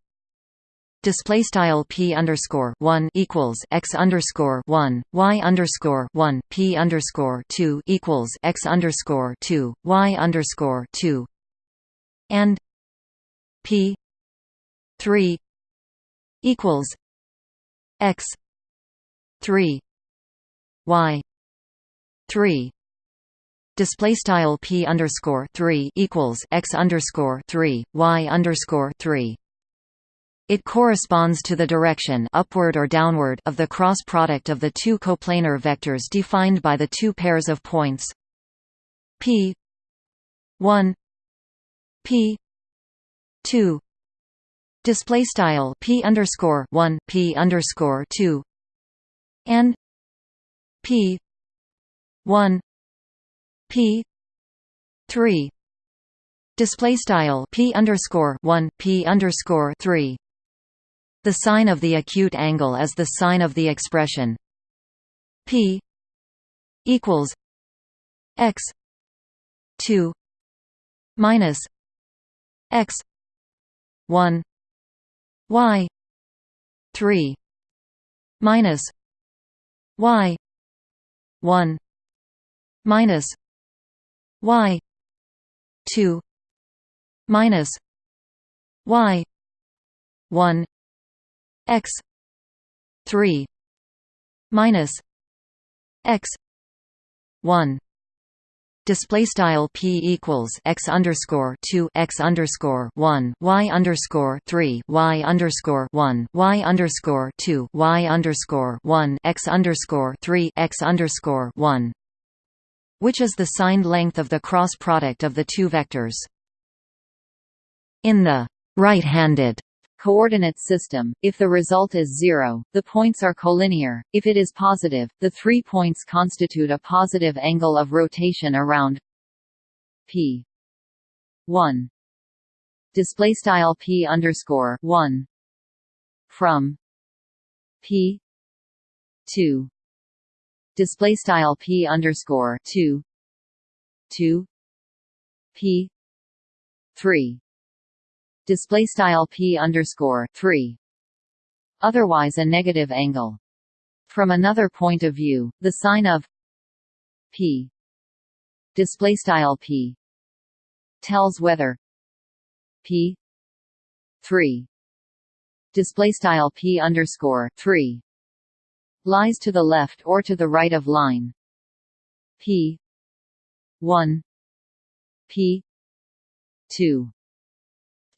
display style p underscore one equals x underscore one. Y underscore one. P underscore two equals x underscore two. Y underscore two. And p 3 equals x 3 y 3 display style p underscore 3 equals x underscore 3 y underscore 3 it corresponds to the direction upward or downward of the cross product of the two coplanar vectors defined by the two pairs of points. P 1 p 2 display style p underscore one p underscore two and p one p three display style p underscore one p underscore three. The sign of the acute angle is the sign of the expression p equals x two minus x one y 3 minus y 1 minus y 2 minus y 1 x 3 minus x 1 display style p equals x underscore two x underscore one y underscore three y underscore one y underscore two y underscore one x underscore three x underscore one, which is the signed length of the cross product of the two vectors. In the right-handed coordinate system, if the result is zero, the points are collinear, if it is positive, the three points constitute a positive angle of rotation around p 1 display style p underscore 1 from p 2 display style p underscore 2 to p 3 display style p underscore 3 otherwise a negative angle. From another point of view the sign of p display style p tells whether p 3 display style p underscore 3 lies to the left or to the right of line p 1 p 2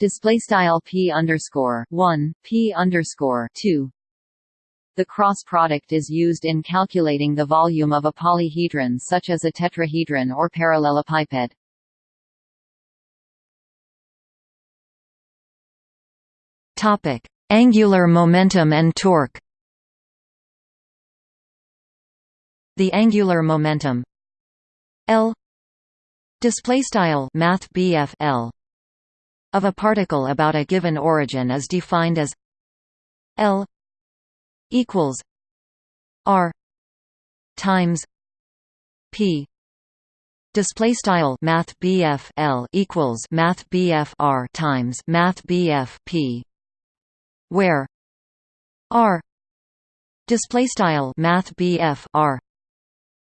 display style p underscore one p underscore two. The cross product is used in calculating the volume of a polyhedron such as a tetrahedron or parallelepiped. Topic: Angular momentum and torque. The angular momentum L display style math L of a particle about a given origin is defined as L equals R times P. Display style math L equals math R times math P where R display style math R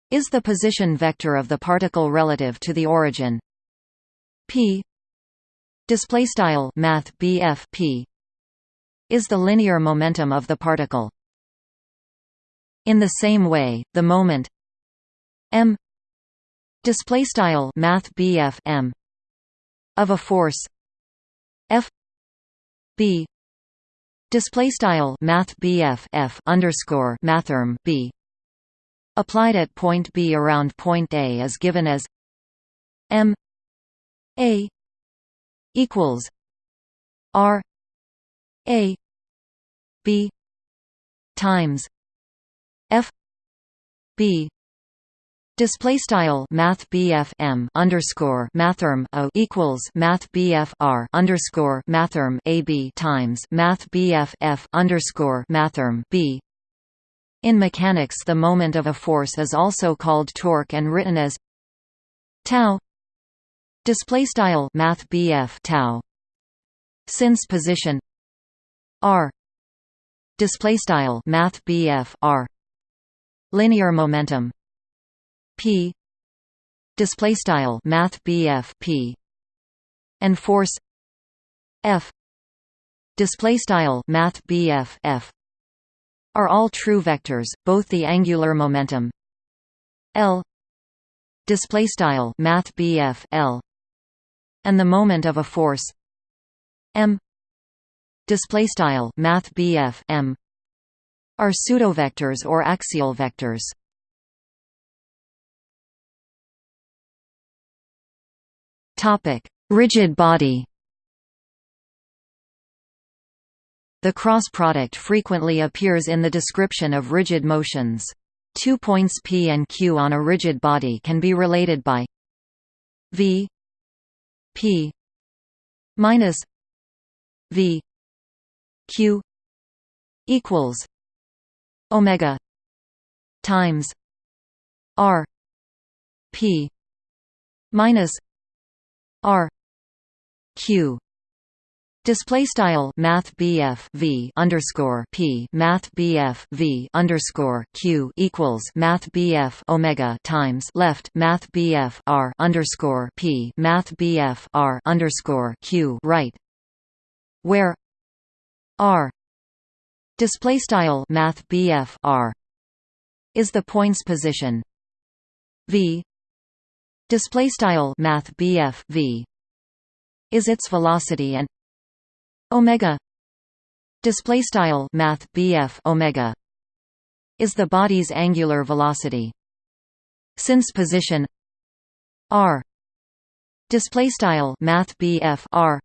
is the position vector of the particle relative to the origin. P display style math BF P is the linear momentum of the particle. In the same way the moment m display style math BF m of a force F B display style math BF F underscore mathrm B applied at point B around point A is given as M A equals R A B times F B Display style Math BF M underscore Mathrm O equals Math BF R underscore Mathrm A B times Math BF F underscore Mathrm B. In mechanics the moment of a force is also called torque and written as tau display style math BF tau. Since position r. Display style math BF r. Linear momentum p. Display style math BF p. And force f. Display style math BF f are all true vectors both the angular momentum l. Display style math BF l and the moment of a force m display style math BF m are pseudovectors or axial vectors. Topic: Rigid body. The cross product frequently appears in the description of rigid motions. Two points P and Q on a rigid body can be related by v P minus V Q equals Omega times R P minus R Q Display style Math V underscore P Math V underscore Q equals Math Omega times left Math R underscore P Math R underscore Q right where R display style Math R is the point's position. V display style Math V is its velocity and omega. Display style math BF omega is the body's angular velocity. Since position r. Display style math BF r.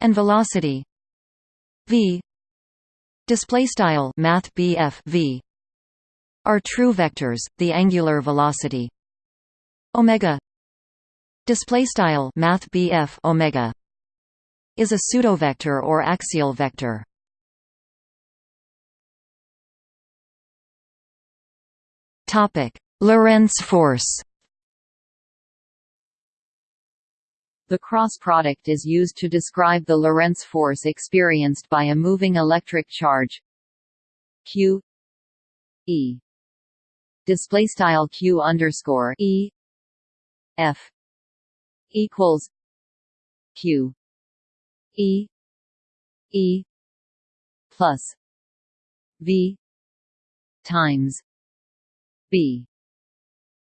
And velocity v. Display style math BF v are true vectors the angular velocity. Omega. Display style math BF omega is a pseudovector or axial vector. Topic: Lorentz force. The cross product is used to describe the Lorentz force experienced by a moving electric charge Q E display style Q underscore E F equals Q E E plus V times B.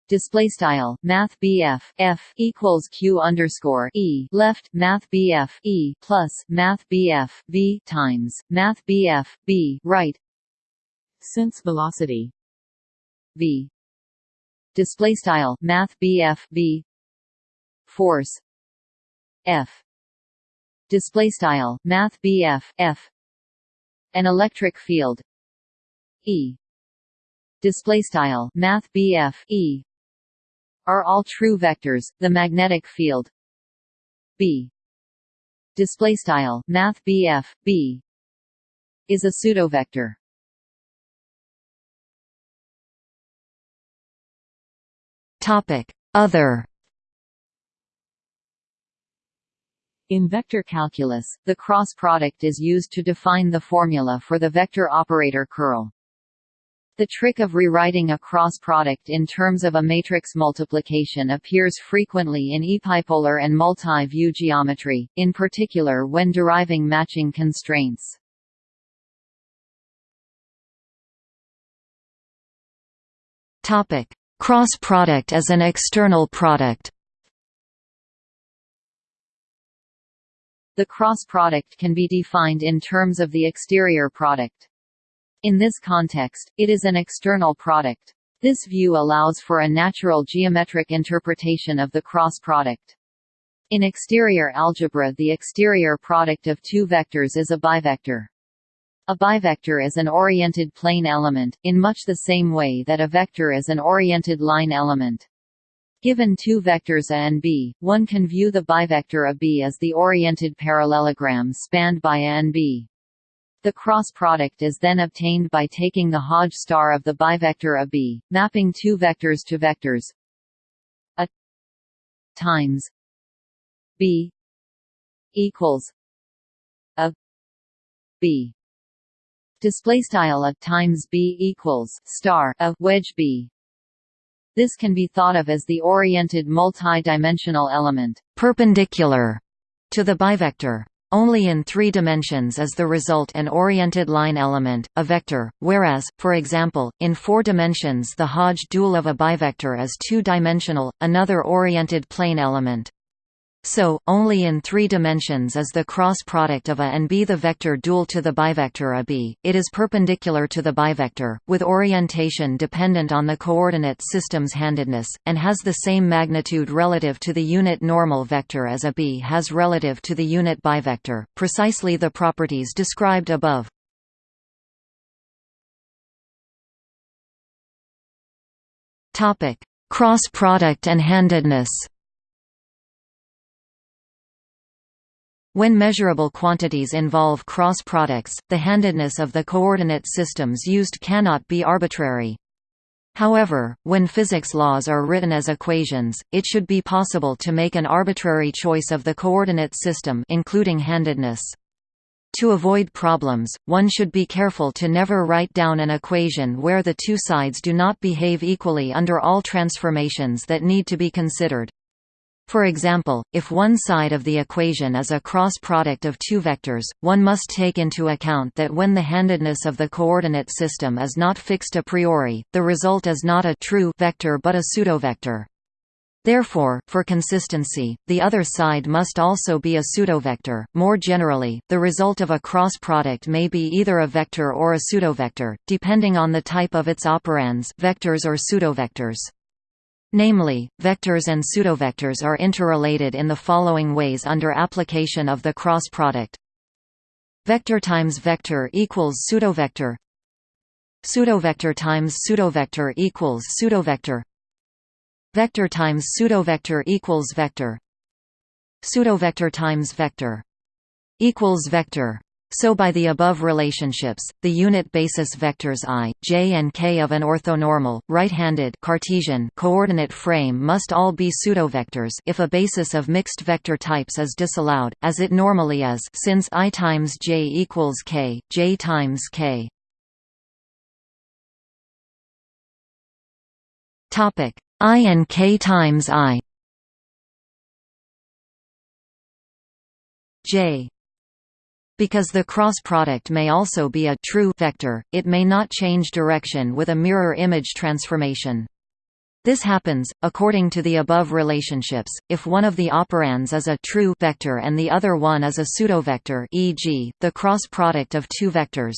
Display style math BF F equals Q underscore E. Left math BF E plus math BF V times math BF B. Right. Since velocity. V. Display style math BF V. Force. F display style math BF F an electric field. E. Display style math BF E. Are all true vectors the magnetic field. B. Display style math BF B. Is a pseudovector. Topic. Other In vector calculus, the cross product is used to define the formula for the vector operator curl. The trick of rewriting a cross product in terms of a matrix multiplication appears frequently in epipolar and multi-view geometry, in particular when deriving matching constraints. Topic: Cross product as an external product. The cross product can be defined in terms of the exterior product. In this context, it is an external product. This view allows for a natural geometric interpretation of the cross product. In exterior algebra the exterior product of two vectors is a bivector. A bivector is an oriented plane element, in much the same way that a vector is an oriented line element. Given two vectors A and B, one can view the bivector A B as the oriented parallelogram spanned by A and B. The cross product is then obtained by taking the Hodge star of the bivector A B, mapping two vectors to vectors A times B equals A B display style a times b equals star a wedge b. This can be thought of as the oriented multi-dimensional element perpendicular to the bivector. Only in three dimensions is the result an oriented line element, a vector, whereas, for example, in four dimensions the Hodge dual of a bivector is two-dimensional, another oriented plane element. So, only in three dimensions is the cross product of A and B the vector dual to the bivector AB. It is perpendicular to the bivector, with orientation dependent on the coordinate system's handedness, and has the same magnitude relative to the unit normal vector as AB has relative to the unit bivector, precisely the properties described above. Cross product and handedness When measurable quantities involve cross products, the handedness of the coordinate systems used cannot be arbitrary. However, when physics laws are written as equations, it should be possible to make an arbitrary choice of the coordinate system including handedness. To avoid problems, one should be careful to never write down an equation where the two sides do not behave equally under all transformations that need to be considered. For example, if one side of the equation is a cross product of two vectors, one must take into account that when the handedness of the coordinate system is not fixed a priori, the result is not a true vector but a pseudovector. Therefore, for consistency, the other side must also be a pseudovector. More generally, the result of a cross product may be either a vector or a pseudovector, depending on the type of its operands, vectors or pseudovectors. Namely, vectors and pseudovectors are interrelated in the following ways under application of the cross product. Vector times vector equals pseudovector. Pseudovector times pseudovector equals pseudovector. Vector times pseudovector equals vector. Pseudovector times vector equals vector. So by the above relationships, the unit basis vectors i, j and k of an orthonormal, right-handed Cartesian coordinate frame must all be pseudovectors if a basis of mixed vector types is disallowed, as it normally is since i times j equals k, j times k. I and k times i. J because the cross product may also be a true vector, it may not change direction with a mirror image transformation. This happens, according to the above relationships, if one of the operands is a true vector and the other one is a pseudovector e.g., the cross product of two vectors.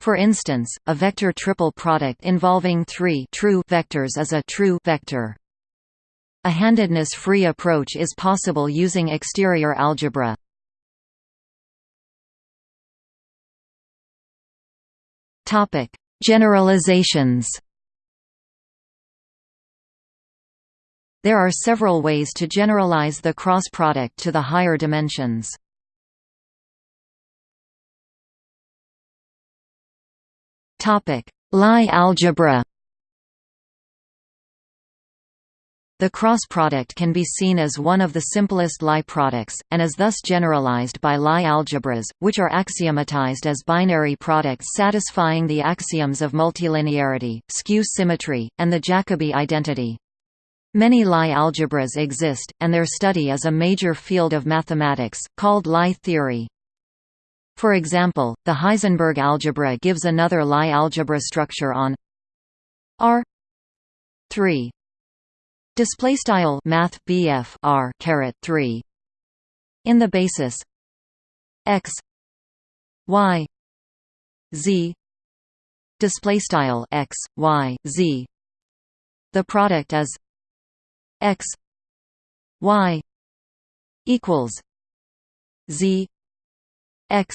For instance, a vector triple product involving three true vectors is a true vector. A handedness-free approach is possible using exterior algebra. Topic: Generalizations. There are several ways to generalize the cross product to the higher dimensions. Topic: Lie algebra. The cross product can be seen as one of the simplest Lie products, and is thus generalized by Lie algebras, which are axiomatized as binary products satisfying the axioms of multilinearity, skew symmetry, and the Jacobi identity. Many Lie algebras exist, and their study is a major field of mathematics, called Lie theory. For example, the Heisenberg algebra gives another Lie algebra structure on R 3 display style math BF R caret 3 in the basis X Y Z. Display style X Y Z. The product is x y equals z x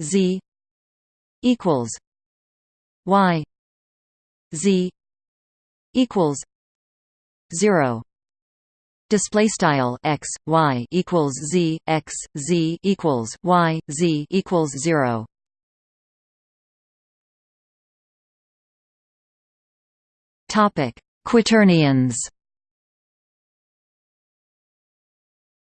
z equals y z equals 0 display style x y equals z x z equals y z equals 0 topic quaternions.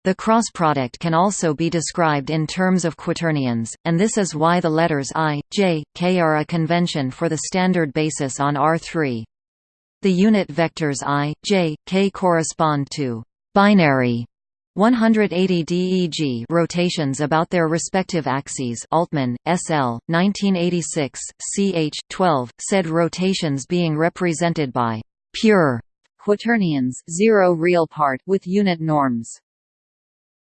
The cross product can also be described in terms of quaternions, and this is why the letters i, j, k are a convention for the standard basis on R3. The unit vectors i, j, k correspond to binary 180 DEG rotations about their respective axes Altmann, S.L., 1986, ch. 12, said rotations being represented by pure quaternions zero real part with unit norms.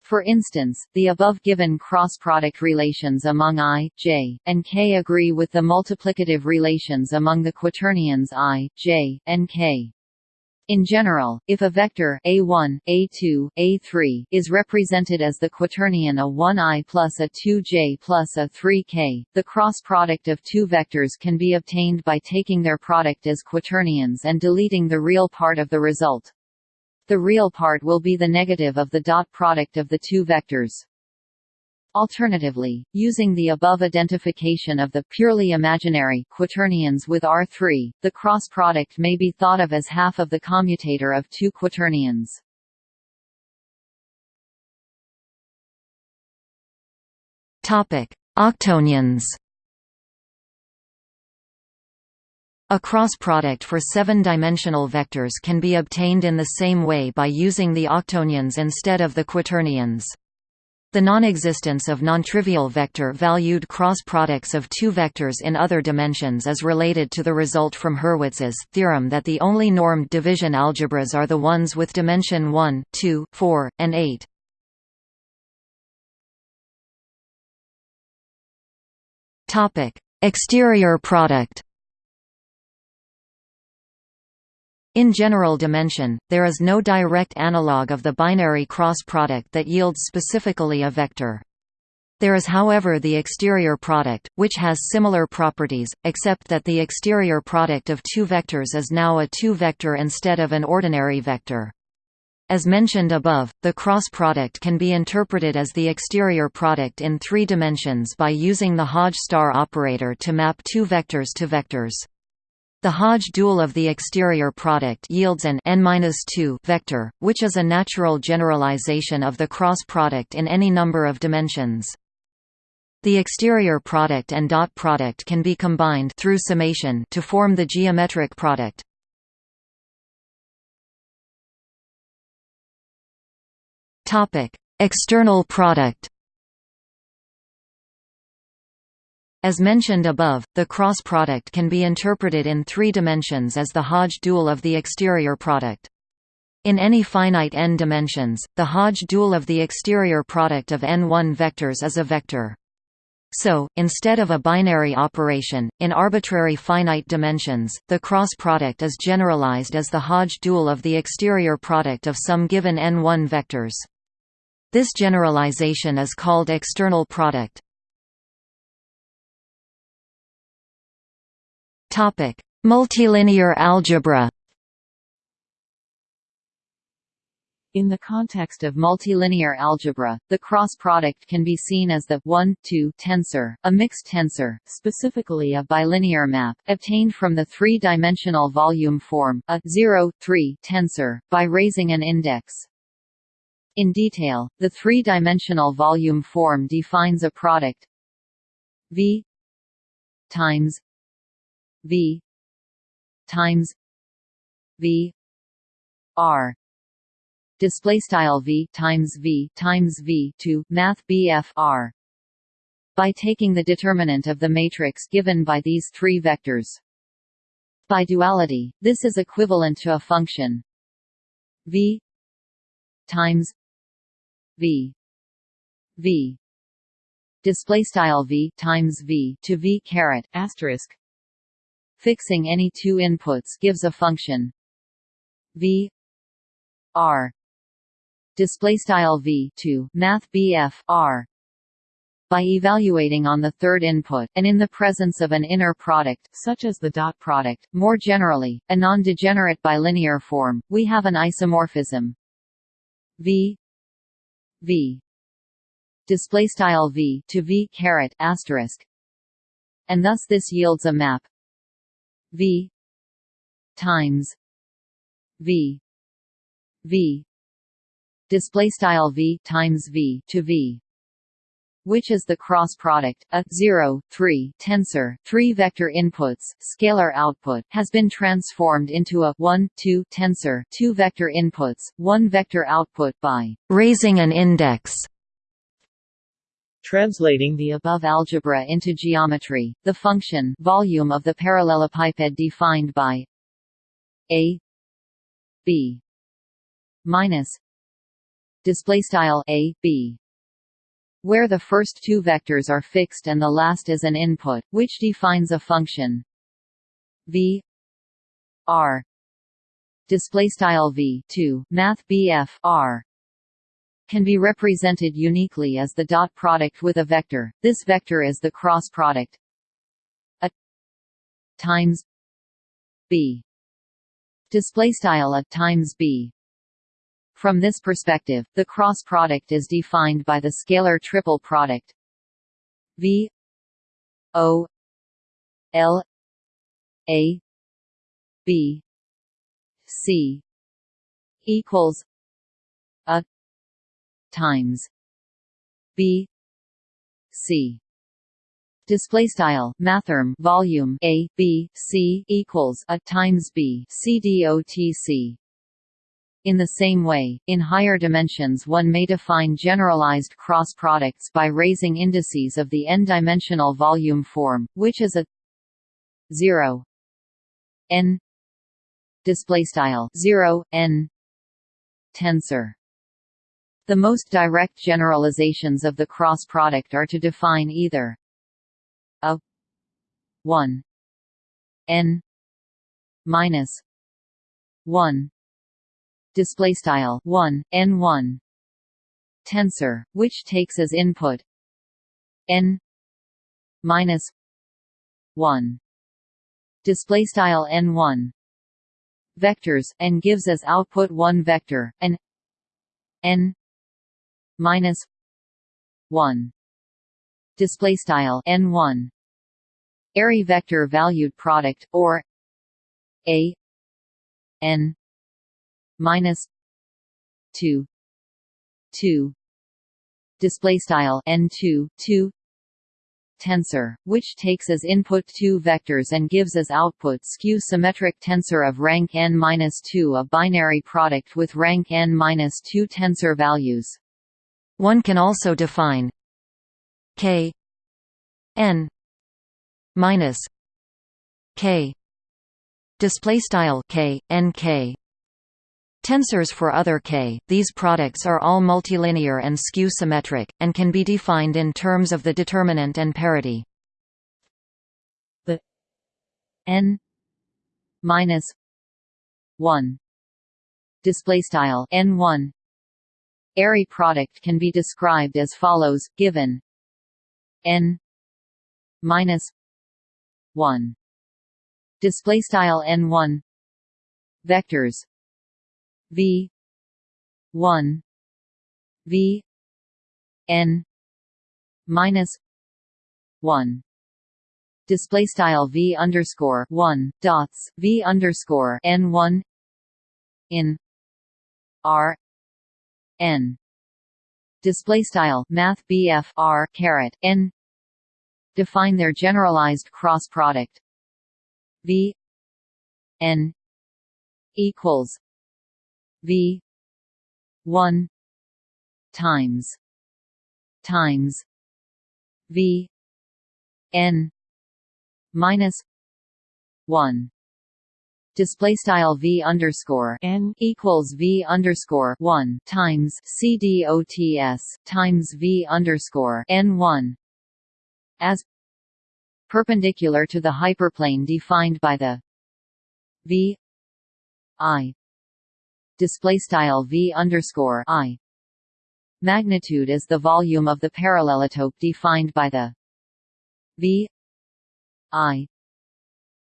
For instance, the above given cross-product relations among i, j, and k agree with the multiplicative relations among the quaternions i, j, and k. In general, if a vector a1, a2, a3 is represented as the quaternion a1i plus a 2j plus a 3k, the cross product of two vectors can be obtained by taking their product as quaternions and deleting the real part of the result. The real part will be the negative of the dot product of the two vectors. Alternatively, using the above identification of the purely imaginary quaternions with R3, the cross product may be thought of as half of the commutator of two quaternions. Topic: Octonions. A cross product for seven-dimensional vectors can be obtained in the same way by using the octonions instead of the quaternions. The non-existence of nontrivial vector-valued cross products of two vectors in other dimensions is related to the result from Hurwitz's theorem that the only normed division algebras are the ones with dimension 1, 2, 4, and 8. Exterior product In general dimension, there is no direct analog of the binary cross product that yields specifically a vector. There is however the exterior product, which has similar properties, except that the exterior product of two vectors is now a two-vector instead of an ordinary vector. As mentioned above, the cross product can be interpreted as the exterior product in three dimensions by using the Hodge star operator to map two vectors to vectors. The Hodge dual of the exterior product yields an n-2 vector, which is a natural generalization of the cross product in any number of dimensions. The exterior product and dot product can be combined through summation to form the geometric product. Topic: External product. As mentioned above, the cross product can be interpreted in three dimensions as the Hodge dual of the exterior product. In any finite n dimensions, the Hodge dual of the exterior product of n1 vectors is a vector. So, instead of a binary operation, in arbitrary finite dimensions, the cross product is generalized as the Hodge dual of the exterior product of some given n1 vectors. This generalization is called external product. In the context of multilinear algebra, the cross product can be seen as the 1, 2 tensor, a mixed tensor, specifically a bilinear map, obtained from the three-dimensional volume form, a 0, 3 tensor, by raising an index. In detail, the three-dimensional volume form defines a product V times V times V R display style v times v times v to math BF R by taking the determinant of the matrix given by these three vectors. By duality, this is equivalent to a function v times v v display style v times v to v caret asterisk. Fixing any two inputs gives a function. V. R. Display style v to math BF R. By evaluating on the third input, and in the presence of an inner product such as the dot product, more generally, a non-degenerate bilinear form, we have an isomorphism. V. V. Display style v to v caret asterisk, and thus this yields a map v times v v display style v times v to v which is the cross product, a 0, 3 tensor, 3 vector inputs, scalar output, has been transformed into a 1, 2 tensor, 2 vector inputs, 1 vector output by raising an index. Translating the above algebra into geometry, the function volume of the parallelepiped defined by a b minus display style a b where the first two vectors are fixed and the last is an input which defines a function. V r display style v 2 math bf r can be represented uniquely as the dot product with a vector. This vector is the cross product. A times b. Display style a times b. From this perspective, the cross product is defined by the scalar triple product V O L A B C equals a times. B. C. Display style mathrm volume a b c equals a times b c in the same way, in higher dimensions one may define generalized cross products by raising indices of the n-dimensional volume form, which is a 0 n display style 0 n tensor. The most direct generalizations of the cross product are to define either a 1 n minus 1 display style 1 n1 tensor which takes as input n minus 1 display style n1 vectors and gives as output one vector and n minus 1 display style n1 Airy vector valued product or a n minus two. Two. Display style n two two. Tensor, which takes as input two vectors and gives as output skew-symmetric tensor of rank n-2 a binary product with rank n-2 tensor values. One can also define k n minus k display style k n k Tensors for other k, these products are all multilinear and skew-symmetric, and can be defined in terms of the determinant and parity. The n minus 1 display style n1 airy product can be described as follows given n minus 1 display style n1 vectors v one V N minus one. Display style v underscore one dots v underscore n one in r n. Display style math BF r caret n. Define their generalized cross product. V. N. Equals. V. 1 times. Times. V. N. Minus. One display style v underscore n equals v underscore one times c dots times v underscore n one as perpendicular to the hyperplane defined by the v i display style v underscore i. Magnitude is the volume of the parallelotope defined by the v i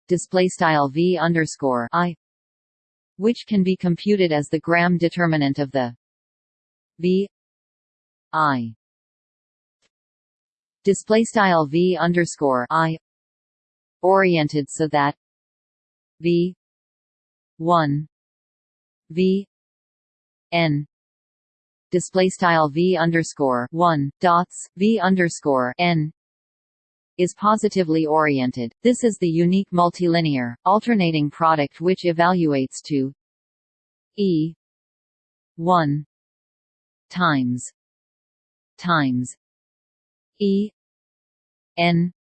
display style v underscore i which can be computed as the gram determinant of the v i. Display style v underscore i oriented so that v 1 v n display style v underscore 1 dots v underscore n is positively oriented. This is the unique multilinear, alternating product which evaluates to E 1 times times E n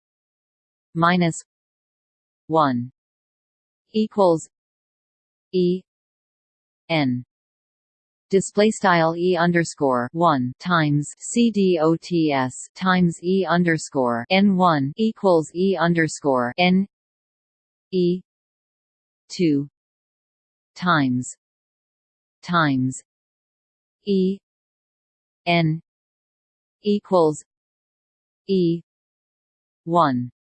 minus 1 equals E n display style e underscore one times c d o t s times e underscore n one equals e underscore n e two times times e n equals e one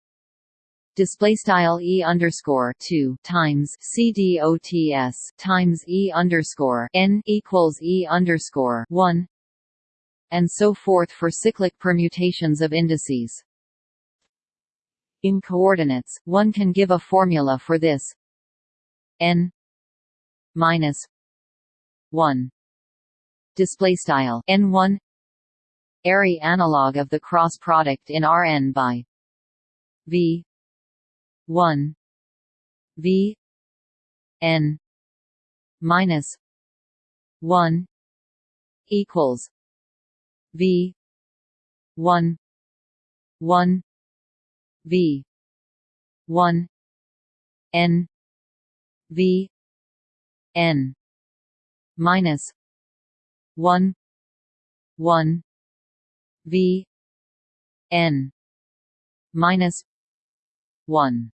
display style e underscore two times c dots times e underscore n equals e underscore one, and so forth for cyclic permutations of indices. In coordinates, one can give a formula for this. N minus one. Display style n one. Airy analog of the cross product in Rn by v 1 v n minus 1 equals v 1 1 v 1 n v n minus 1 1 v n minus 1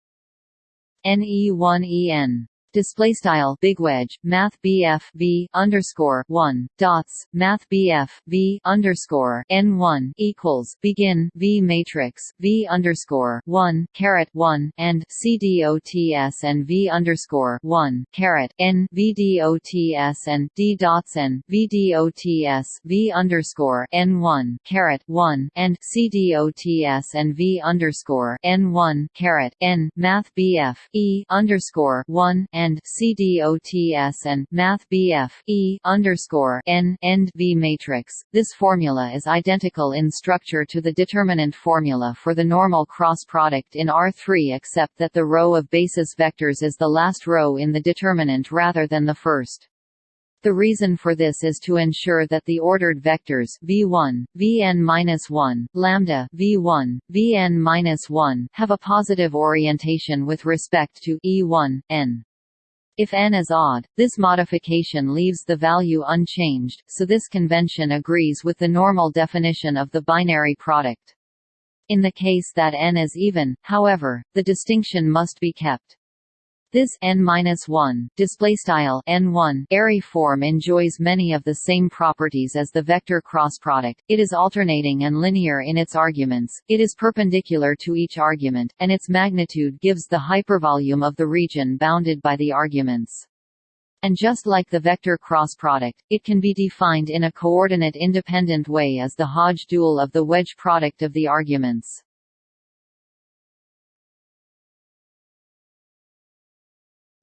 NE1EN display style big wedge math BF V underscore one dots math BF V underscore N one equals begin V matrix V underscore one caret one and CDOTS and V underscore one caret N VDOTS and D dots and VDOTS V underscore N one caret one and CDOTS and V underscore N one caret N math BF E underscore one and and CDOTS and Math BF E underscore N end V matrix. This formula is identical in structure to the determinant formula for the normal cross product in R3 except that the row of basis vectors is the last row in the determinant rather than the first. The reason for this is to ensure that the ordered vectors v1, vn-1, lambda v1, vn-1 have a positive orientation with respect to e1, n. If n is odd, this modification leaves the value unchanged, so this convention agrees with the normal definition of the binary product. In the case that n is even, however, the distinction must be kept. This n-1 display style n1 airy form enjoys many of the same properties as the vector cross product. It is alternating and linear in its arguments. It is perpendicular to each argument, and its magnitude gives the hypervolume of the region bounded by the arguments. And just like the vector cross product, it can be defined in a coordinate-independent way as the Hodge dual of the wedge product of the arguments.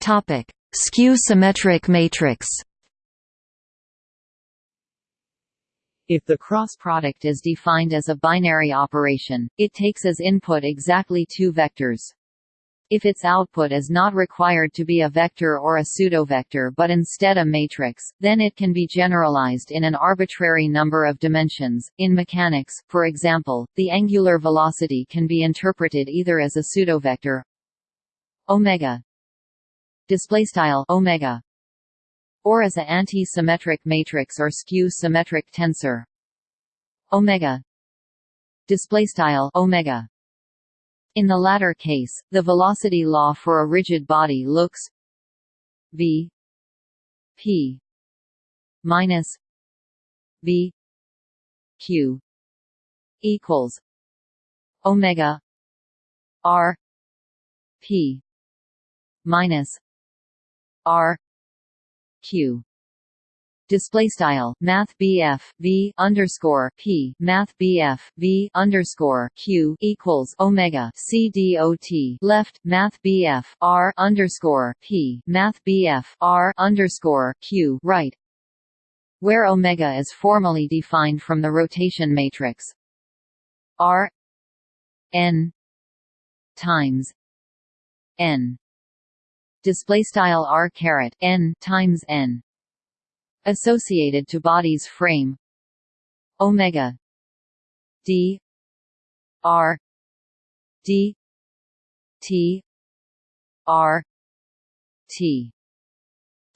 Topic: Skew-symmetric matrix. If the cross product is defined as a binary operation, it takes as input exactly two vectors. If its output is not required to be a vector or a pseudovector but instead a matrix, then it can be generalized in an arbitrary number of dimensions. In mechanics, for example, the angular velocity can be interpreted either as a pseudovector omega display style omega. Or as a anti-symmetric matrix or skew-symmetric tensor. Omega. Display style omega. In the latter case, the velocity law for a rigid body looks v p minus v q equals omega r p minus r q. Display style math BF V underscore P math BF V underscore Q equals Omega C dot left math BF R underscore P math BF R underscore Q right. Where omega is formally defined from the rotation matrix. R n times n display style R caret n times n associated to body's frame. Omega d r d t r t.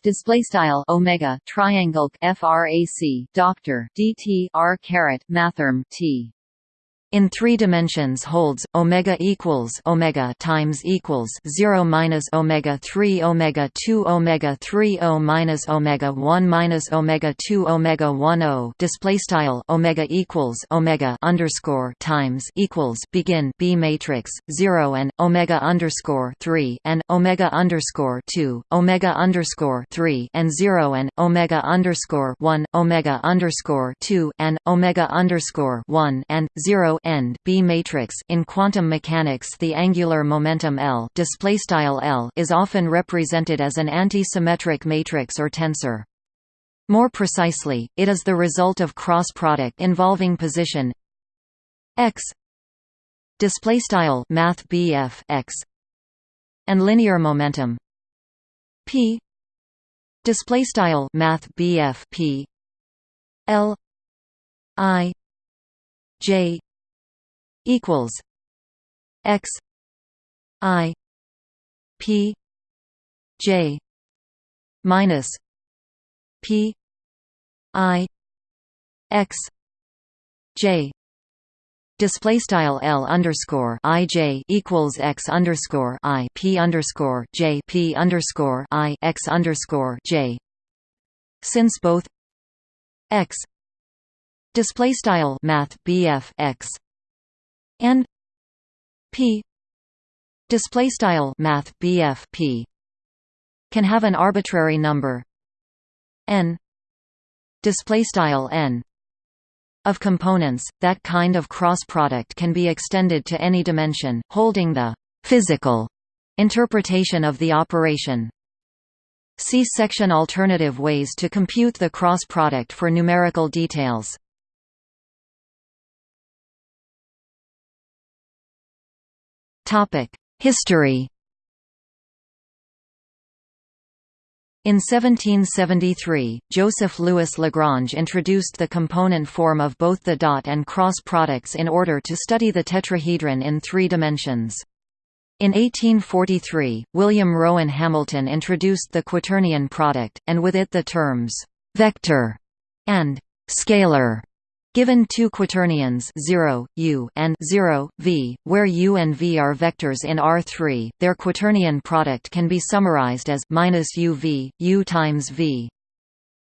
Display style omega triangle frac doctor dt r caret mathrm t in three dimensions holds omega equals omega times equals 0 minus omega 3 omega 2 omega 3 o minus omega 1 minus omega 2 omega 1 o. Display style omega equals omega underscore times equals begin b matrix 0 and omega underscore 3 and omega underscore 2 omega underscore 3 and 0 and omega underscore 1 omega underscore 2 and omega underscore 1 and 0 matrix in quantum mechanics the angular momentum L L is often represented as an anti-symmetric matrix or tensor. More precisely, it is the result of cross product involving position x display style math BF x and linear momentum p display style math BF p L I J equals x i p j minus p i x j. Display style L underscore I J equals X underscore I P underscore J P underscore I X underscore J. Since both X display style Math BF X and p display style math BF p can have an arbitrary number. N display style n of components that kind of cross product can be extended to any dimension holding the physical interpretation of the operation. See section alternative ways to compute the cross product for numerical details History In 1773, Joseph Louis Lagrange introduced the component form of both the dot and cross products in order to study the tetrahedron in three dimensions. In 1843, William Rowan Hamilton introduced the quaternion product, and with it the terms «vector» and «scalar» Given two quaternions 0, u and 0, v, where u and v are vectors in R3, their quaternion product can be summarized as minus uv, u times v.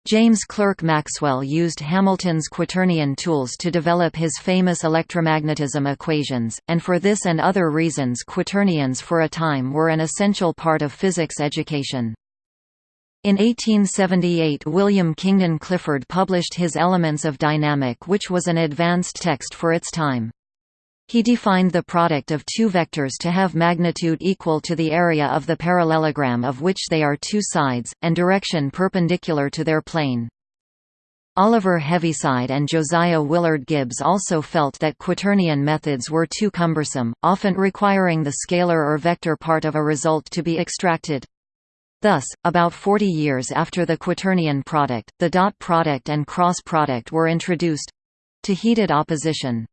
James Clerk Maxwell used Hamilton's quaternion tools to develop his famous electromagnetism equations, and for this and other reasons quaternions for a time were an essential part of physics education. In 1878 William Kingdon Clifford published his Elements of Dynamic which was an advanced text for its time. He defined the product of two vectors to have magnitude equal to the area of the parallelogram of which they are two sides, and direction perpendicular to their plane. Oliver Heaviside and Josiah Willard Gibbs also felt that quaternion methods were too cumbersome, often requiring the scalar or vector part of a result to be extracted. Thus, about 40 years after the quaternion product, the dot product and cross product were introduced—to heated opposition.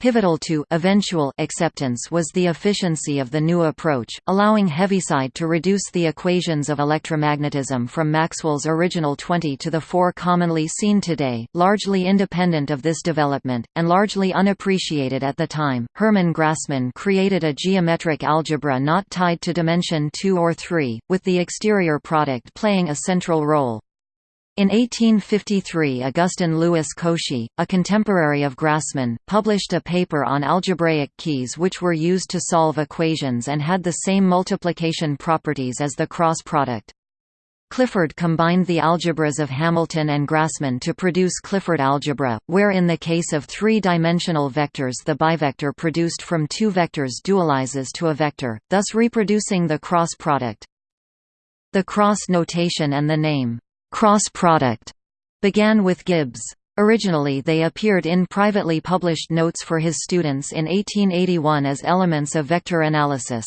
Pivotal to eventual acceptance was the efficiency of the new approach, allowing Heaviside to reduce the equations of electromagnetism from Maxwell's original 20 to the four commonly seen today, largely independent of this development, and largely unappreciated at the time. Hermann Grassmann created a geometric algebra not tied to dimension 2 or 3, with the exterior product playing a central role. In 1853 Augustin Louis Cauchy, a contemporary of Grassmann, published a paper on algebraic keys which were used to solve equations and had the same multiplication properties as the cross product. Clifford combined the algebras of Hamilton and Grassmann to produce Clifford algebra, where in the case of three-dimensional vectors the bivector produced from two vectors dualizes to a vector, thus reproducing the cross product. The cross notation and the name, cross product began with Gibbs. Originally they appeared in privately published notes for his students in 1881 as elements of vector analysis.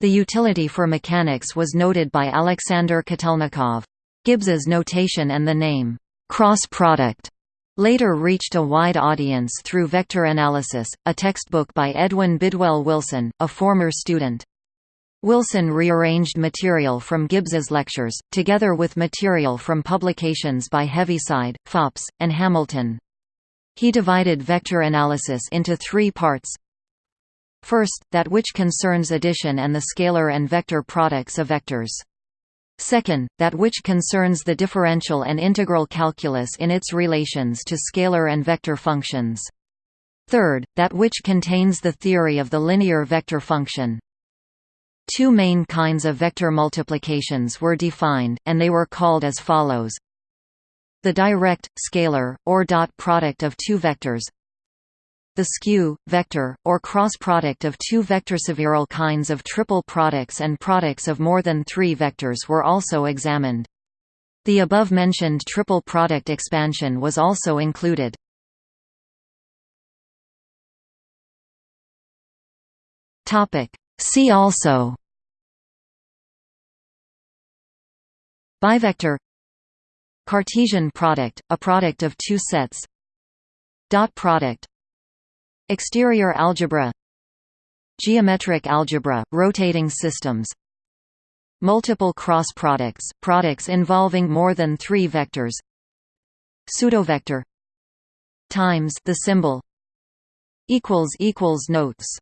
The utility for mechanics was noted by Alexander Kotelnikov. Gibbs's notation and the name, cross product, later reached a wide audience through Vector Analysis, a textbook by Edwin Bidwell Wilson, a former student. Wilson rearranged material from Gibbs's lectures, together with material from publications by Heaviside, Föppl, and Hamilton. He divided vector analysis into three parts. First, that which concerns addition and the scalar and vector products of vectors. Second, that which concerns the differential and integral calculus in its relations to scalar and vector functions. Third, that which contains the theory of the linear vector function. Two main kinds of vector multiplications were defined, and they were called as follows. The direct, scalar, or dot product of two vectors the skew, vector, or cross product of two vector. Several kinds of triple products and products of more than three vectors were also examined. The above-mentioned triple product expansion was also included. See also Bivector Cartesian product, a product of two sets Dot product Exterior algebra Geometric algebra, rotating systems Multiple cross products, products involving more than three vectors Pseudovector Times the symbol equals equals notes